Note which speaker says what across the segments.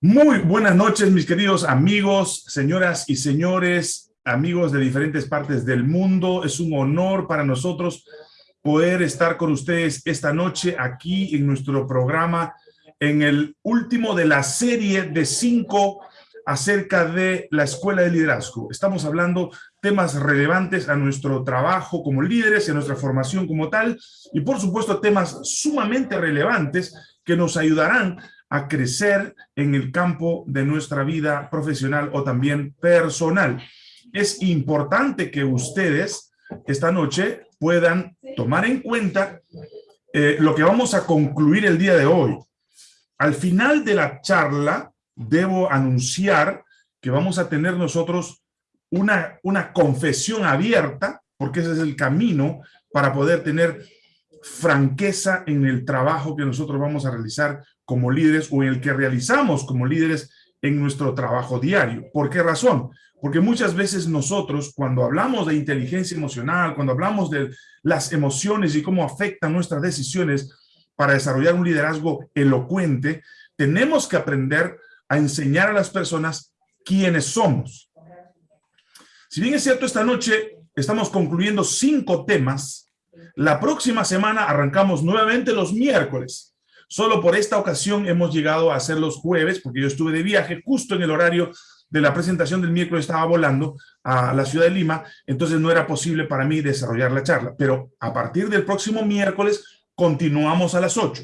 Speaker 1: Muy buenas noches, mis queridos amigos, señoras y señores, amigos de diferentes partes del mundo. Es un honor para nosotros poder estar con ustedes esta noche aquí en nuestro programa, en el último de la serie de cinco acerca de la Escuela de Liderazgo. Estamos hablando temas relevantes a nuestro trabajo como líderes a nuestra formación como tal, y por supuesto temas sumamente relevantes que nos ayudarán a crecer en el campo de nuestra vida profesional o también personal. Es importante que ustedes esta noche puedan tomar en cuenta eh, lo que vamos a concluir el día de hoy. Al final de la charla, debo anunciar que vamos a tener nosotros una, una confesión abierta, porque ese es el camino para poder tener franqueza en el trabajo que nosotros vamos a realizar como líderes o en el que realizamos como líderes en nuestro trabajo diario. ¿Por qué razón? Porque muchas veces nosotros, cuando hablamos de inteligencia emocional, cuando hablamos de las emociones y cómo afectan nuestras decisiones para desarrollar un liderazgo elocuente, tenemos que aprender a enseñar a las personas quiénes somos. Si bien es cierto, esta noche estamos concluyendo cinco temas, la próxima semana arrancamos nuevamente los miércoles. Solo por esta ocasión hemos llegado a hacer los jueves, porque yo estuve de viaje justo en el horario de la presentación del miércoles, estaba volando a la ciudad de Lima, entonces no era posible para mí desarrollar la charla. Pero a partir del próximo miércoles continuamos a las 8.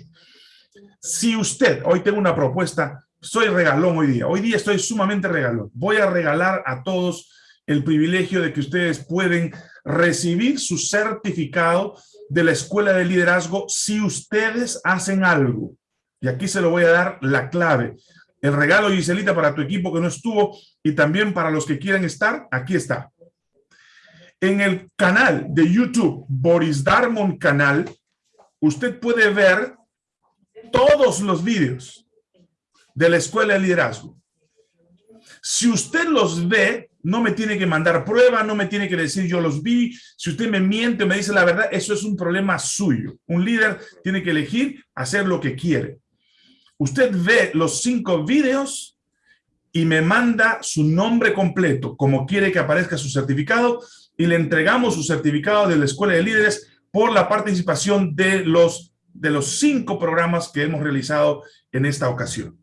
Speaker 1: Si usted, hoy tengo una propuesta, soy regalón hoy día, hoy día estoy sumamente regalón. Voy a regalar a todos el privilegio de que ustedes pueden recibir su certificado de la Escuela de Liderazgo si ustedes hacen algo. Y aquí se lo voy a dar la clave. El regalo, Giselita, para tu equipo que no estuvo y también para los que quieran estar, aquí está. En el canal de YouTube, Boris Darmon Canal, usted puede ver todos los vídeos de la Escuela de Liderazgo. Si usted los ve, no me tiene que mandar prueba, no me tiene que decir yo los vi. Si usted me miente o me dice la verdad, eso es un problema suyo. Un líder tiene que elegir hacer lo que quiere. Usted ve los cinco videos y me manda su nombre completo, como quiere que aparezca su certificado, y le entregamos su certificado de la Escuela de Líderes por la participación de los, de los cinco programas que hemos realizado en esta ocasión.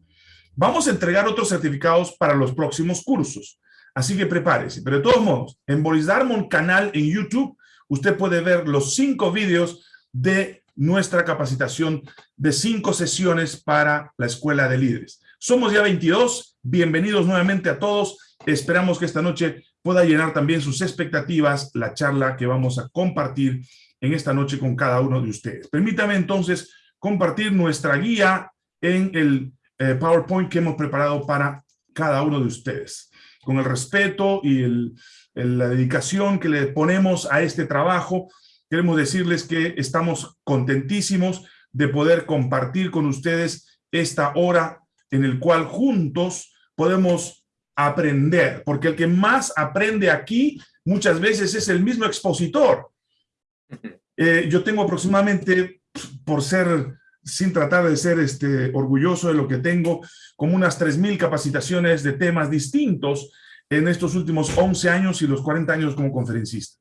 Speaker 1: Vamos a entregar otros certificados para los próximos cursos. Así que prepárese. Pero de todos modos, en Boris Darmon canal en YouTube, usted puede ver los cinco vídeos de nuestra capacitación de cinco sesiones para la Escuela de Líderes. Somos ya 22. Bienvenidos nuevamente a todos. Esperamos que esta noche pueda llenar también sus expectativas la charla que vamos a compartir en esta noche con cada uno de ustedes. Permítame entonces compartir nuestra guía en el eh, PowerPoint que hemos preparado para cada uno de ustedes. Con el respeto y la dedicación que le ponemos a este trabajo, queremos decirles que estamos contentísimos de poder compartir con ustedes esta hora en el cual juntos podemos aprender, porque el que más aprende aquí muchas veces es el mismo expositor. Eh, yo tengo aproximadamente, por ser sin tratar de ser este, orgulloso de lo que tengo, como unas 3.000 capacitaciones de temas distintos en estos últimos 11 años y los 40 años como conferencista.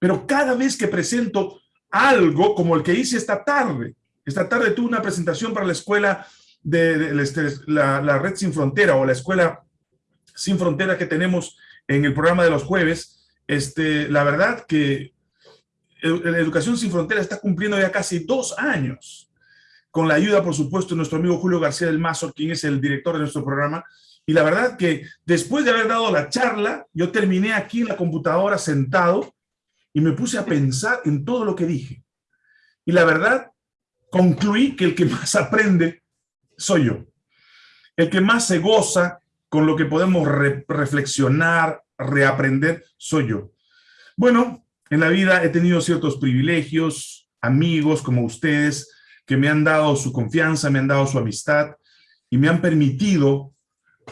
Speaker 1: Pero cada vez que presento algo como el que hice esta tarde, esta tarde tuve una presentación para la escuela de, este, la, Red Sin Frontera o la escuela Sin Frontera que tenemos en el programa de los jueves, este, la verdad que la Educación Sin Frontera está cumpliendo ya casi dos años con la ayuda, por supuesto, de nuestro amigo Julio García del Mazo, quien es el director de nuestro programa. Y la verdad que después de haber dado la charla, yo terminé aquí en la computadora sentado y me puse a pensar en todo lo que dije. Y la verdad, concluí que el que más aprende soy yo. El que más se goza con lo que podemos reflexionar, reaprender, soy yo. Bueno, en la vida he tenido ciertos privilegios, amigos como ustedes, que me han dado su confianza, me han dado su amistad y me han permitido,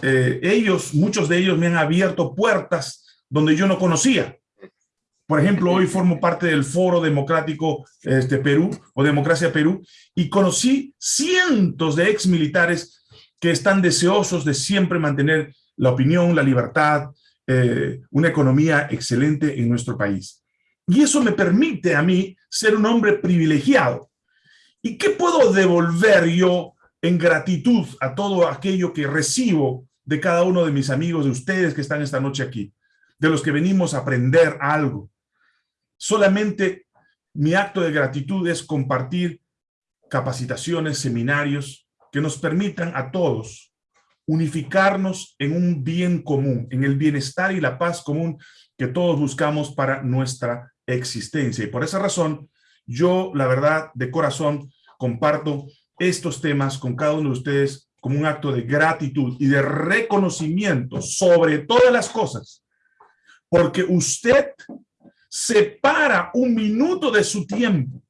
Speaker 1: eh, ellos, muchos de ellos me han abierto puertas donde yo no conocía. Por ejemplo, hoy formo parte del Foro Democrático este, Perú o Democracia Perú y conocí cientos de ex militares que están deseosos de siempre mantener la opinión, la libertad, eh, una economía excelente en nuestro país. Y eso me permite a mí ser un hombre privilegiado. ¿Y qué puedo devolver yo en gratitud a todo aquello que recibo de cada uno de mis amigos, de ustedes que están esta noche aquí? De los que venimos a aprender algo. Solamente mi acto de gratitud es compartir capacitaciones, seminarios que nos permitan a todos unificarnos en un bien común, en el bienestar y la paz común que todos buscamos para nuestra existencia. Y por esa razón, yo, la verdad, de corazón, comparto estos temas con cada uno de ustedes como un acto de gratitud y de reconocimiento sobre todas las cosas, porque usted separa un minuto de su tiempo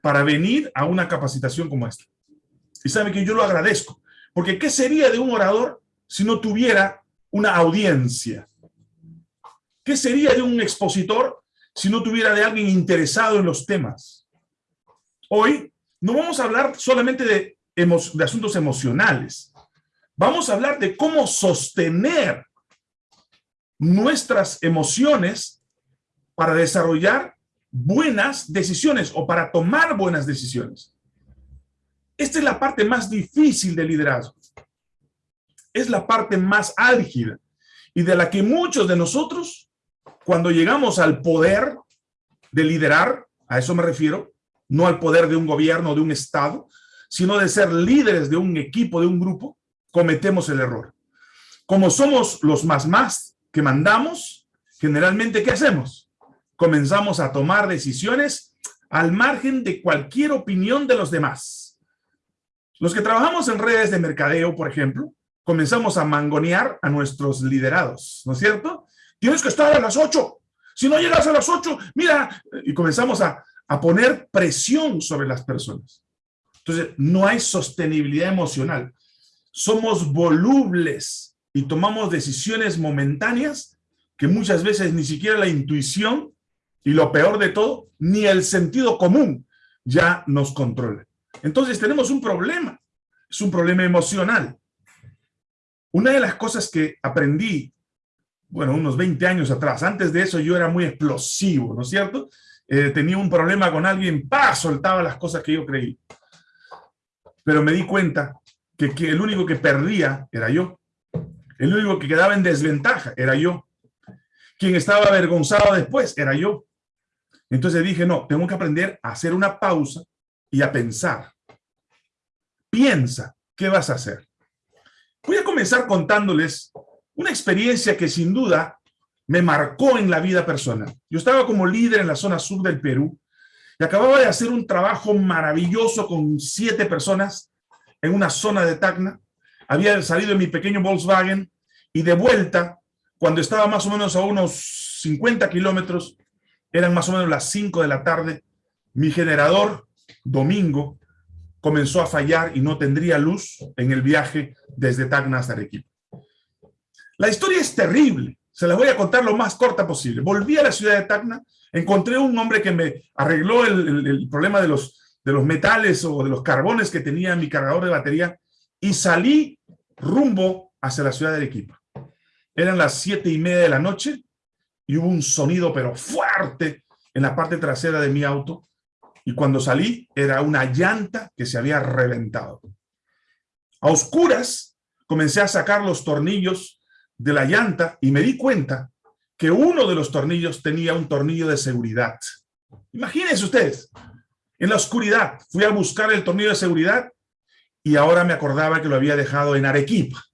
Speaker 1: para venir a una capacitación como esta. Y sabe que yo lo agradezco, porque ¿qué sería de un orador si no tuviera una audiencia? ¿Qué sería de un expositor si no tuviera de alguien interesado en los temas? Hoy no vamos a hablar solamente de, asuntos emocionales. Vamos a hablar de cómo sostener nuestras emociones para desarrollar buenas decisiones o para tomar buenas decisiones. Esta es la parte más difícil del liderazgo. Es la parte más álgida y de la que muchos de nosotros, cuando llegamos al poder de liderar, a eso me refiero, no al poder de un gobierno, de un estado, sino de ser líderes de un equipo, de un grupo, cometemos el error. Como somos los más más que mandamos, generalmente, ¿qué hacemos? comenzamos a tomar decisiones al margen de cualquier opinión de los demás. Los que trabajamos en redes de mercadeo, por ejemplo, comenzamos a mangonear a nuestros liderados, ¿no es cierto? Tienes que estar a las 8. Si no llegas a las 8, mira, y comenzamos a, a poner presión sobre las personas. Entonces, no hay sostenibilidad emocional. Somos volubles y tomamos decisiones momentáneas que muchas veces ni siquiera la intuición y lo peor de todo, ni el sentido común ya nos controla. Entonces tenemos un problema, es un problema emocional. Una de las cosas que aprendí, bueno, unos 20 años atrás, antes de eso yo era muy explosivo, ¿no es cierto? Eh, tenía un problema con alguien, ¡pah! soltaba las cosas que yo creí. Pero me di cuenta que, que el único que perdía era yo. El único que quedaba en desventaja era yo. Quien estaba avergonzado después era yo. Entonces dije, no, tengo que aprender a hacer una pausa y a pensar. Piensa, ¿qué vas a hacer? Voy a comenzar contándoles una experiencia que sin duda me marcó en la vida personal. Yo estaba como líder en la zona sur del Perú y acababa de hacer un trabajo maravilloso con siete personas en una zona de Tacna. Había salido en mi pequeño Volkswagen y de vuelta, cuando estaba más o menos a unos 50 kilómetros, eran más o menos las 5 de la tarde, mi generador, domingo, comenzó a fallar y no tendría luz en el viaje desde Tacna hasta Arequipa. La historia es terrible, se la voy a contar lo más corta posible. Volví a la ciudad de Tacna, encontré un hombre que me arregló el, problema de los, de los metales o de los carbones que tenía mi cargador de batería y salí rumbo hacia la ciudad de Arequipa. Eran las siete y media de la noche y hubo un sonido pero fuerte en la parte trasera de mi auto y cuando salí era una llanta que se había reventado. A oscuras comencé a sacar los tornillos de la llanta y me di cuenta que uno de los tornillos tenía un tornillo de seguridad. Imagínense ustedes, en la oscuridad fui a buscar el tornillo de seguridad y ahora me acordaba que lo había dejado en Arequipa.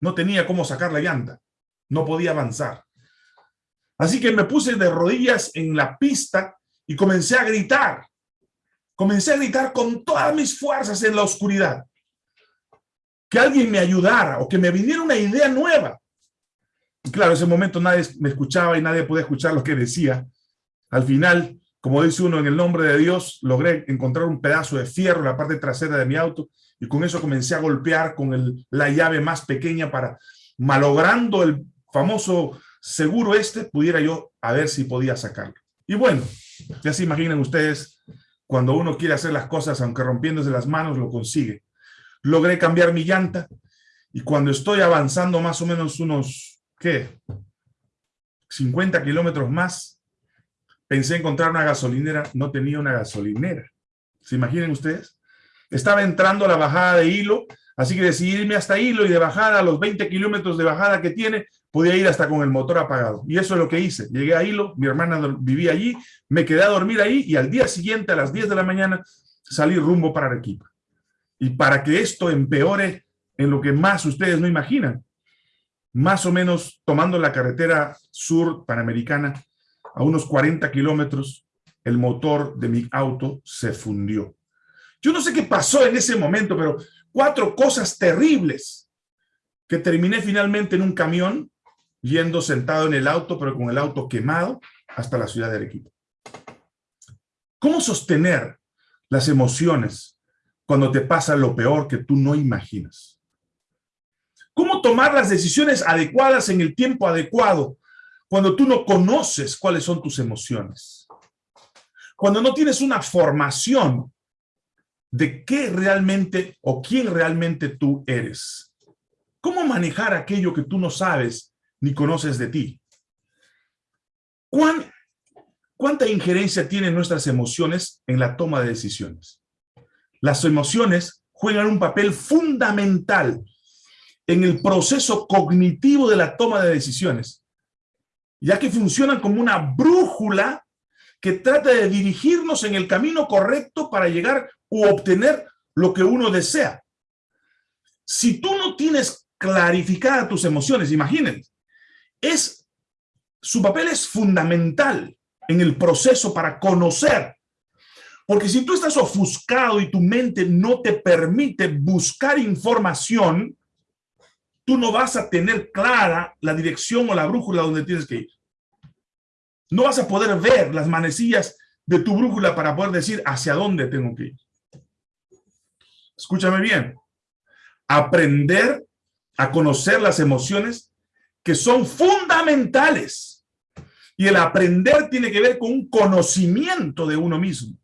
Speaker 1: No tenía cómo sacar la llanta, no podía avanzar. Así que me puse de rodillas en la pista y comencé a gritar. Comencé a gritar con todas mis fuerzas en la oscuridad. Que alguien me ayudara o que me viniera una idea nueva. Claro, en ese momento nadie me escuchaba y nadie podía escuchar lo que decía. Al final, como dice uno, en el nombre de Dios, logré encontrar un pedazo de fierro en la parte trasera de mi auto y con eso comencé a golpear con la llave más pequeña para, malogrando el famoso seguro este pudiera yo a ver si podía sacarlo. Y bueno, ya se imaginan ustedes, cuando uno quiere hacer las cosas, aunque rompiéndose las manos, lo consigue. Logré cambiar mi llanta y cuando estoy avanzando más o menos unos, ¿qué? 50 kilómetros más, pensé encontrar una gasolinera, no tenía una gasolinera. ¿Se imaginan ustedes? Estaba entrando a la bajada de Hilo, así que decidí irme hasta Hilo y de bajada, a los 20 kilómetros de bajada que tiene, podía ir hasta con el motor apagado. Y eso es lo que hice. Llegué a Hilo, mi hermana vivía allí, me quedé a dormir ahí y al día siguiente, a las 10 de la mañana, salí rumbo para Arequipa. Y para que esto empeore en lo que más ustedes no imaginan, más o menos tomando la carretera sur panamericana, a unos 40 kilómetros, el motor de mi auto se fundió. Yo no sé qué pasó en ese momento, pero cuatro cosas terribles que terminé finalmente en un camión, yendo sentado en el auto, pero con el auto quemado, hasta la ciudad de Arequipa. ¿Cómo sostener las emociones cuando te pasa lo peor que tú no imaginas? ¿Cómo tomar las decisiones adecuadas en el tiempo adecuado cuando tú no conoces cuáles son tus emociones? Cuando no tienes una formación de qué realmente o quién realmente tú eres. ¿Cómo manejar aquello que tú no sabes ni conoces de ti? ¿Cuánta injerencia tienen nuestras emociones en la toma de decisiones? Las emociones juegan un papel fundamental en el proceso cognitivo de la toma de decisiones, ya que funcionan como una brújula que trata de dirigirnos en el camino correcto para llegar u obtener lo que uno desea. Si tú no tienes clarificadas tus emociones, imagínense, es, su papel es fundamental en el proceso para conocer. Porque si tú estás ofuscado y tu mente no te permite buscar información, tú no vas a tener clara la dirección o la brújula donde tienes que ir. No vas a poder ver las manecillas de tu brújula para poder decir hacia dónde tengo que ir. Escúchame bien. Aprender a conocer las emociones que son fundamentales. Y el aprender tiene que ver con un conocimiento de uno mismo.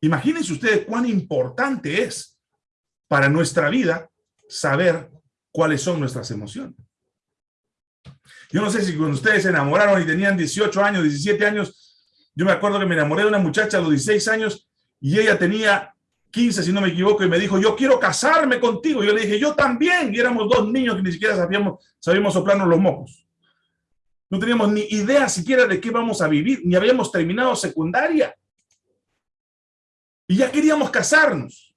Speaker 1: Imagínense ustedes cuán importante es para nuestra vida saber cuáles son nuestras emociones. Yo no sé si cuando ustedes se enamoraron y tenían 18 años, 17 años, yo me acuerdo que me enamoré de una muchacha a los 16 años y ella tenía 15, si no me equivoco, y me dijo, yo quiero casarme contigo. Yo le dije, yo también, y éramos dos niños que ni siquiera sabíamos, sabíamos soplarnos los mocos. No teníamos ni idea siquiera de qué vamos a vivir, ni habíamos terminado secundaria. Y ya queríamos casarnos.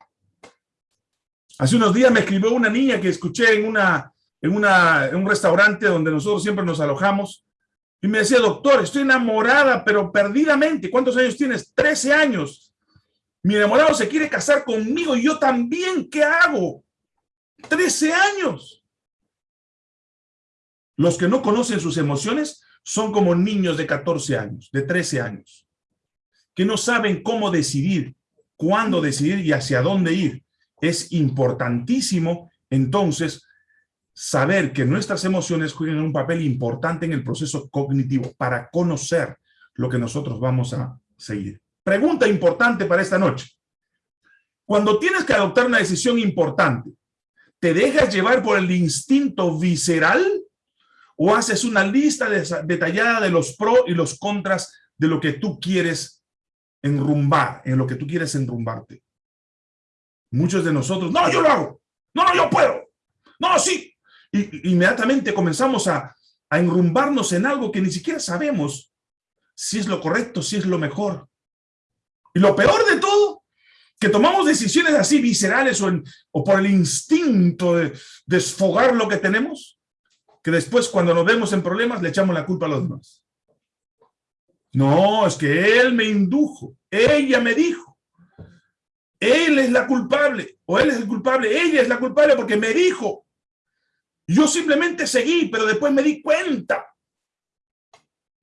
Speaker 1: Hace unos días me escribió una niña que escuché en, una, en, una, en un restaurante donde nosotros siempre nos alojamos y me decía, doctor, estoy enamorada, pero perdidamente. ¿Cuántos años tienes? 13 años. Mi enamorado se quiere casar conmigo y yo también. ¿Qué hago? 13 años. Los que no conocen sus emociones son como niños de 14 años, de 13 años, que no saben cómo decidir, cuándo decidir y hacia dónde ir es importantísimo entonces saber que nuestras emociones juegan un papel importante en el proceso cognitivo para conocer lo que nosotros vamos a seguir. Pregunta importante para esta noche. Cuando tienes que adoptar una decisión importante, ¿te dejas llevar por el instinto visceral o haces una lista detallada de los pros y los contras de lo que tú quieres enrumbar, en lo que tú quieres enrumbarte? Muchos de nosotros, no, yo lo hago, no, no, yo puedo, no, sí. Y inmediatamente comenzamos a, a enrumbarnos en algo que ni siquiera sabemos si es lo correcto, si es lo mejor. Y lo peor de todo, que tomamos decisiones así viscerales o, o por el instinto de desfogar lo que tenemos, que después cuando nos vemos en problemas le echamos la culpa a los demás. No, es que él me indujo, ella me dijo. Él es la culpable, o él es el culpable, ella es la culpable porque me dijo. Yo simplemente seguí, pero después me di cuenta.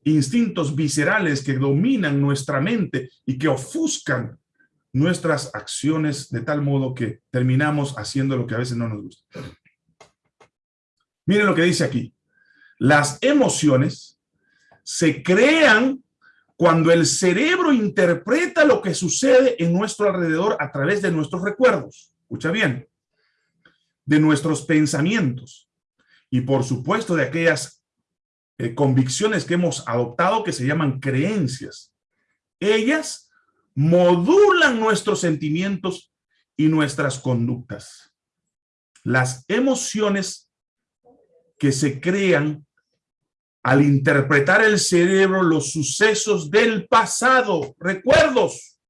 Speaker 1: Instintos viscerales que dominan nuestra mente y que ofuscan nuestras acciones de tal modo que terminamos haciendo lo que a veces no nos gusta. Miren lo que dice aquí. Las emociones se crean cuando el cerebro interpreta lo que sucede en nuestro alrededor a través de nuestros recuerdos. Escucha bien. De nuestros pensamientos. Y por supuesto de aquellas eh, convicciones que hemos adoptado que se llaman creencias. Ellas modulan nuestros sentimientos y nuestras conductas. Las emociones que se crean al interpretar el cerebro los sucesos del pasado, recuerdos,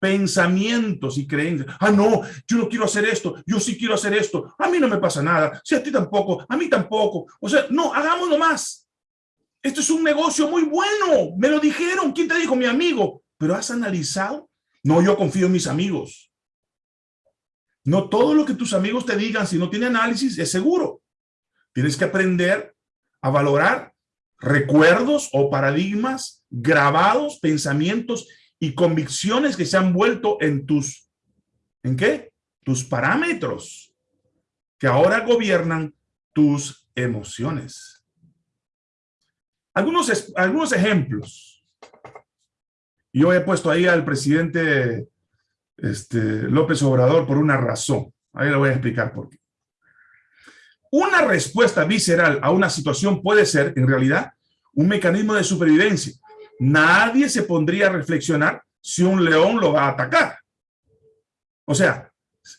Speaker 1: pensamientos y creencias. Ah, no, yo no quiero hacer esto, yo sí quiero hacer esto, a mí no me pasa nada, si a ti tampoco, a mí tampoco. O sea, no, hagámoslo más. Esto es un negocio muy bueno, me lo dijeron, ¿quién te dijo? Mi amigo. ¿Pero has analizado? No, yo confío en mis amigos. No todo lo que tus amigos te digan, si no tiene análisis, es seguro. Tienes que aprender a valorar recuerdos o paradigmas grabados, pensamientos y convicciones que se han vuelto en tus, ¿en qué? Tus parámetros, que ahora gobiernan tus emociones. Algunos, algunos ejemplos. Yo he puesto ahí al presidente este, López Obrador por una razón. Ahí le voy a explicar por qué. Una respuesta visceral a una situación puede ser, en realidad, un mecanismo de supervivencia. Nadie se pondría a reflexionar si un león lo va a atacar. O sea,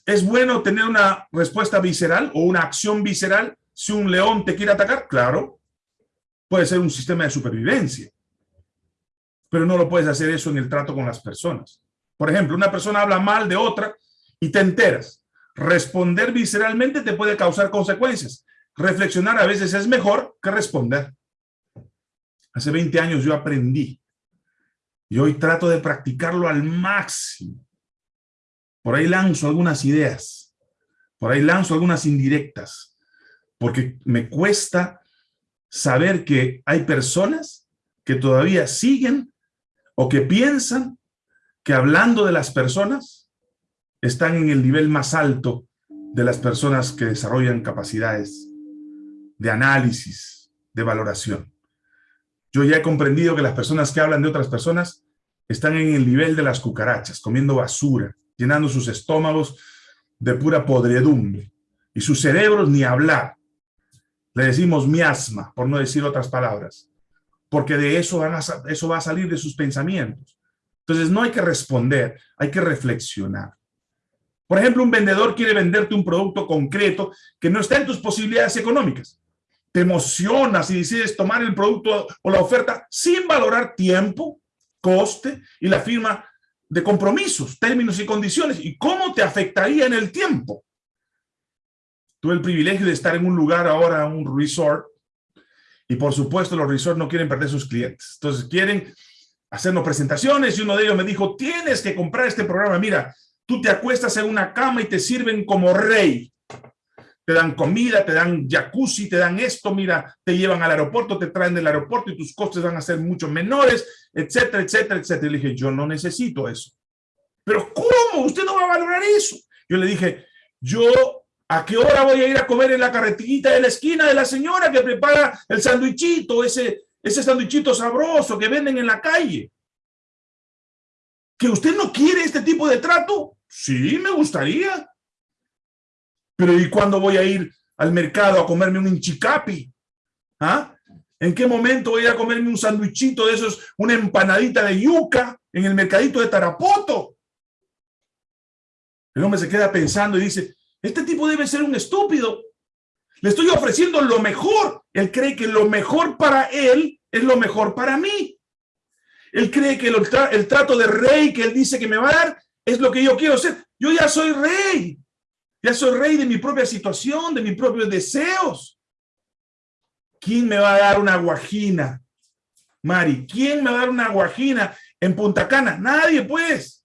Speaker 1: ¿es bueno tener una respuesta visceral o una acción visceral si un león te quiere atacar? Claro, puede ser un sistema de supervivencia. Pero no lo puedes hacer eso en el trato con las personas. Por ejemplo, una persona habla mal de otra y te enteras. Responder visceralmente te puede causar consecuencias. Reflexionar a veces es mejor que responder. Hace 20 años yo aprendí y hoy trato de practicarlo al máximo. Por ahí lanzo algunas ideas, por ahí lanzo algunas indirectas, porque me cuesta saber que hay personas que todavía siguen o que piensan que hablando de las personas están en el nivel más alto de las personas que desarrollan capacidades de análisis, de valoración. Yo ya he comprendido que las personas que hablan de otras personas están en el nivel de las cucarachas, comiendo basura, llenando sus estómagos de pura podredumbre y sus cerebros ni hablar. Le decimos miasma, por no decir otras palabras, porque de eso, van eso va a salir de sus pensamientos. Entonces no hay que responder, hay que reflexionar. Por ejemplo, un vendedor quiere venderte un producto concreto que no está en tus posibilidades económicas. Te emocionas y decides tomar el producto o la oferta sin valorar tiempo, coste y la firma de compromisos, términos y condiciones. ¿Y cómo te afectaría en el tiempo? Tuve el privilegio de estar en un lugar ahora, un resort, y por supuesto los resorts no quieren perder sus clientes. Entonces quieren hacernos presentaciones y uno de ellos me dijo, tienes que comprar este programa. Mira, Tú te acuestas en una cama y te sirven como rey. Te dan comida, te dan jacuzzi, te dan esto, mira, te llevan al aeropuerto, te traen del aeropuerto y tus costes van a ser mucho menores, etcétera, etcétera, etcétera. Y le dije, yo no necesito eso. Pero ¿cómo? Usted no va a valorar eso. Yo le dije, yo ¿A qué hora voy a ir a comer en la carretillita de la esquina de la señora que prepara el sandwichito, ese, ese sandwichito sabroso que venden en la calle? ¿Que usted no quiere este tipo de trato? Sí, me gustaría. Pero ¿y cuándo voy a ir al mercado a comerme un inchicapi? ¿Ah? ¿En qué momento voy a comerme un sandwichito de esos, una empanadita de yuca en el mercadito de Tarapoto? El hombre se queda pensando y dice, este tipo debe ser un estúpido. Le estoy ofreciendo lo mejor. Él cree que lo mejor para él es lo mejor para mí. Él cree que el, el trato de rey que él dice que me va a dar es lo que yo quiero ser. Yo ya soy rey. Ya soy rey de mi propia situación, de mis propios deseos. ¿Quién me va a dar una guajina? Mari, ¿quién me va a dar una guajina en Punta Cana? Nadie, pues.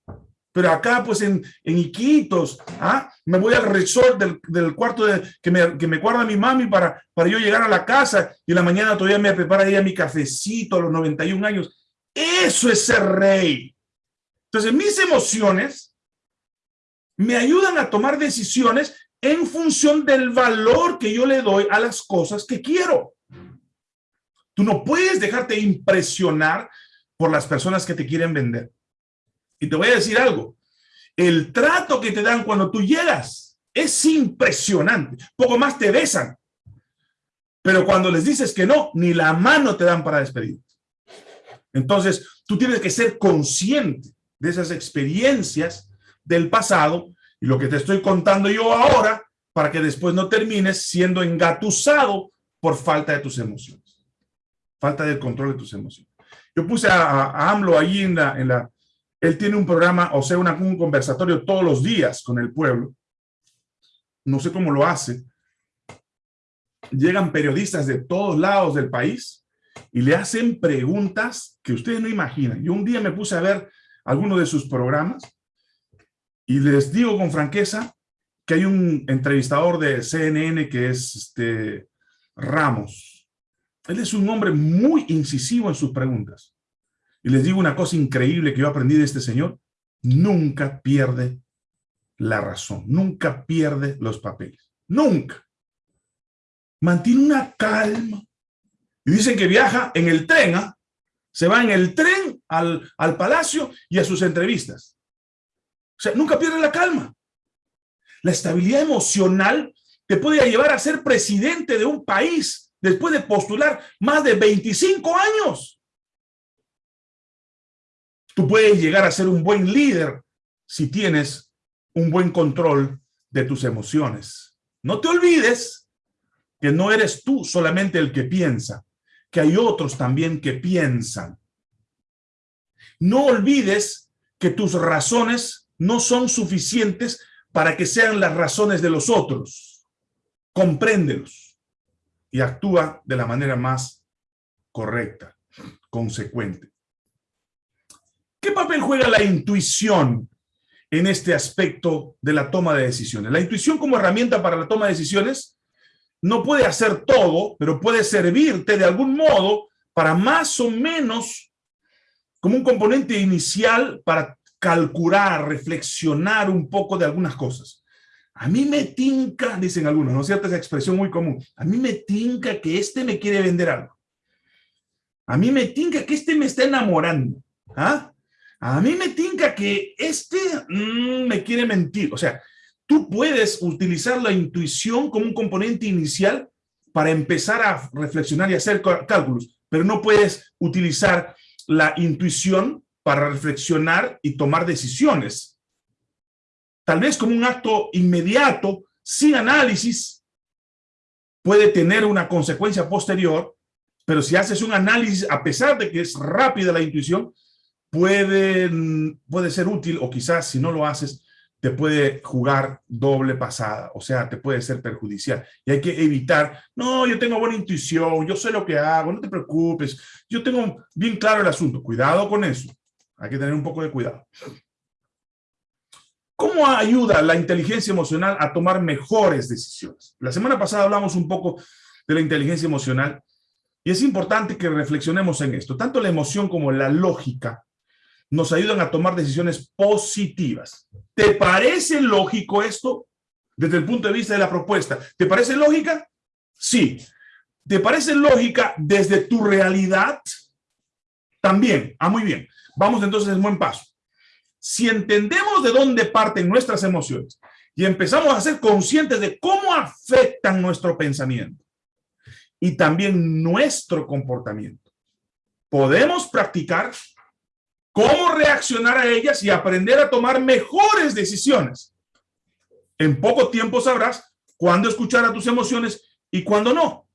Speaker 1: Pero acá, pues, en, en Iquitos, ¿ah? me voy al resort del, cuarto de, que, me, que me guarda mi mami para, para yo llegar a la casa y en la mañana todavía me prepara ella mi cafecito a los 91 años. Eso es ser rey. Entonces, mis emociones me ayudan a tomar decisiones en función del valor que yo le doy a las cosas que quiero. Tú no puedes dejarte impresionar por las personas que te quieren vender. Y te voy a decir algo. El trato que te dan cuando tú llegas es impresionante. Poco más te besan. Pero cuando les dices que no, ni la mano te dan para despedirte. Entonces, tú tienes que ser consciente de esas experiencias del pasado y lo que te estoy contando yo ahora para que después no termines siendo engatusado por falta de tus emociones. Falta de control de tus emociones. Yo puse a, AMLO ahí en la, en la... Él tiene un programa, o sea, un conversatorio todos los días con el pueblo. No sé cómo lo hace. Llegan periodistas de todos lados del país y le hacen preguntas que ustedes no imaginan. Yo un día me puse a ver algunos de sus programas y les digo con franqueza que hay un entrevistador de CNN que es este Ramos. Él es un hombre muy incisivo en sus preguntas. Y les digo una cosa increíble que yo aprendí de este señor. Nunca pierde la razón. Nunca pierde los papeles. Nunca. Mantiene una calma. Y dicen que viaja en el tren. ¿ah? Se va en el tren al, al palacio y a sus entrevistas. O sea, nunca pierde la calma. La estabilidad emocional te puede llevar a ser presidente de un país después de postular más de 25 años. Tú puedes llegar a ser un buen líder si tienes un buen control de tus emociones. No te olvides que no eres tú solamente el que piensa, que hay otros también que piensan. No olvides que tus razones no son suficientes para que sean las razones de los otros. Compréndelos y actúa de la manera más correcta, consecuente. ¿Qué papel juega la intuición en este aspecto de la toma de decisiones? La intuición como herramienta para la toma de decisiones no puede hacer todo, pero puede servirte de algún modo para más o menos como un componente inicial para calcular, reflexionar un poco de algunas cosas. A mí me tinca, dicen algunos, ¿no es cierto? Esa expresión muy común. A mí me tinca que este me quiere vender algo. A mí me tinca que este me está enamorando. ¿Ah? A mí me tinca que este mm, me quiere mentir. O sea, tú puedes utilizar la intuición como un componente inicial para empezar a reflexionar y hacer cálculos, pero no puedes utilizar la intuición para reflexionar y tomar decisiones. Tal vez como un acto inmediato, sin análisis, puede tener una consecuencia posterior, pero si haces un análisis, a pesar de que es rápida la intuición, puede, puede ser útil o quizás si no lo haces, te puede jugar doble pasada, o sea, te puede ser perjudicial. Y hay que evitar, no, yo tengo buena intuición, yo sé lo que hago, no te preocupes, yo tengo bien claro el asunto. Cuidado con eso. Hay que tener un poco de cuidado. ¿Cómo ayuda la inteligencia emocional a tomar mejores decisiones? La semana pasada hablamos un poco de la inteligencia emocional y es importante que reflexionemos en esto. Tanto la emoción como la lógica nos ayudan a tomar decisiones positivas. ¿Te parece lógico esto desde el punto de vista de la propuesta? ¿Te parece lógica? Sí. ¿Te parece lógica desde tu realidad? También. Ah, muy bien. Vamos entonces en buen paso. Si entendemos de dónde parten nuestras emociones y empezamos a ser conscientes de cómo afectan nuestro pensamiento y también nuestro comportamiento, podemos practicar cómo reaccionar a ellas y aprender a tomar mejores decisiones. En poco tiempo sabrás cuándo escuchar a tus emociones y cuándo no.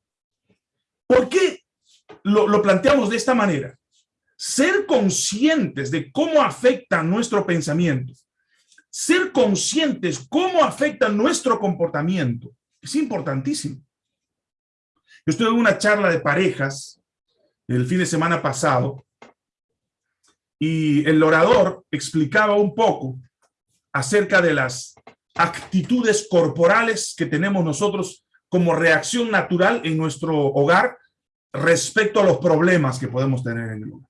Speaker 1: ¿Por qué lo, planteamos de esta manera? ser conscientes de cómo afecta nuestro pensamiento, ser conscientes cómo afecta nuestro comportamiento, es importantísimo. Yo estuve en una charla de parejas el fin de semana pasado y el orador explicaba un poco acerca de las actitudes corporales que tenemos nosotros como reacción natural en nuestro hogar respecto a los problemas que podemos tener en el hogar.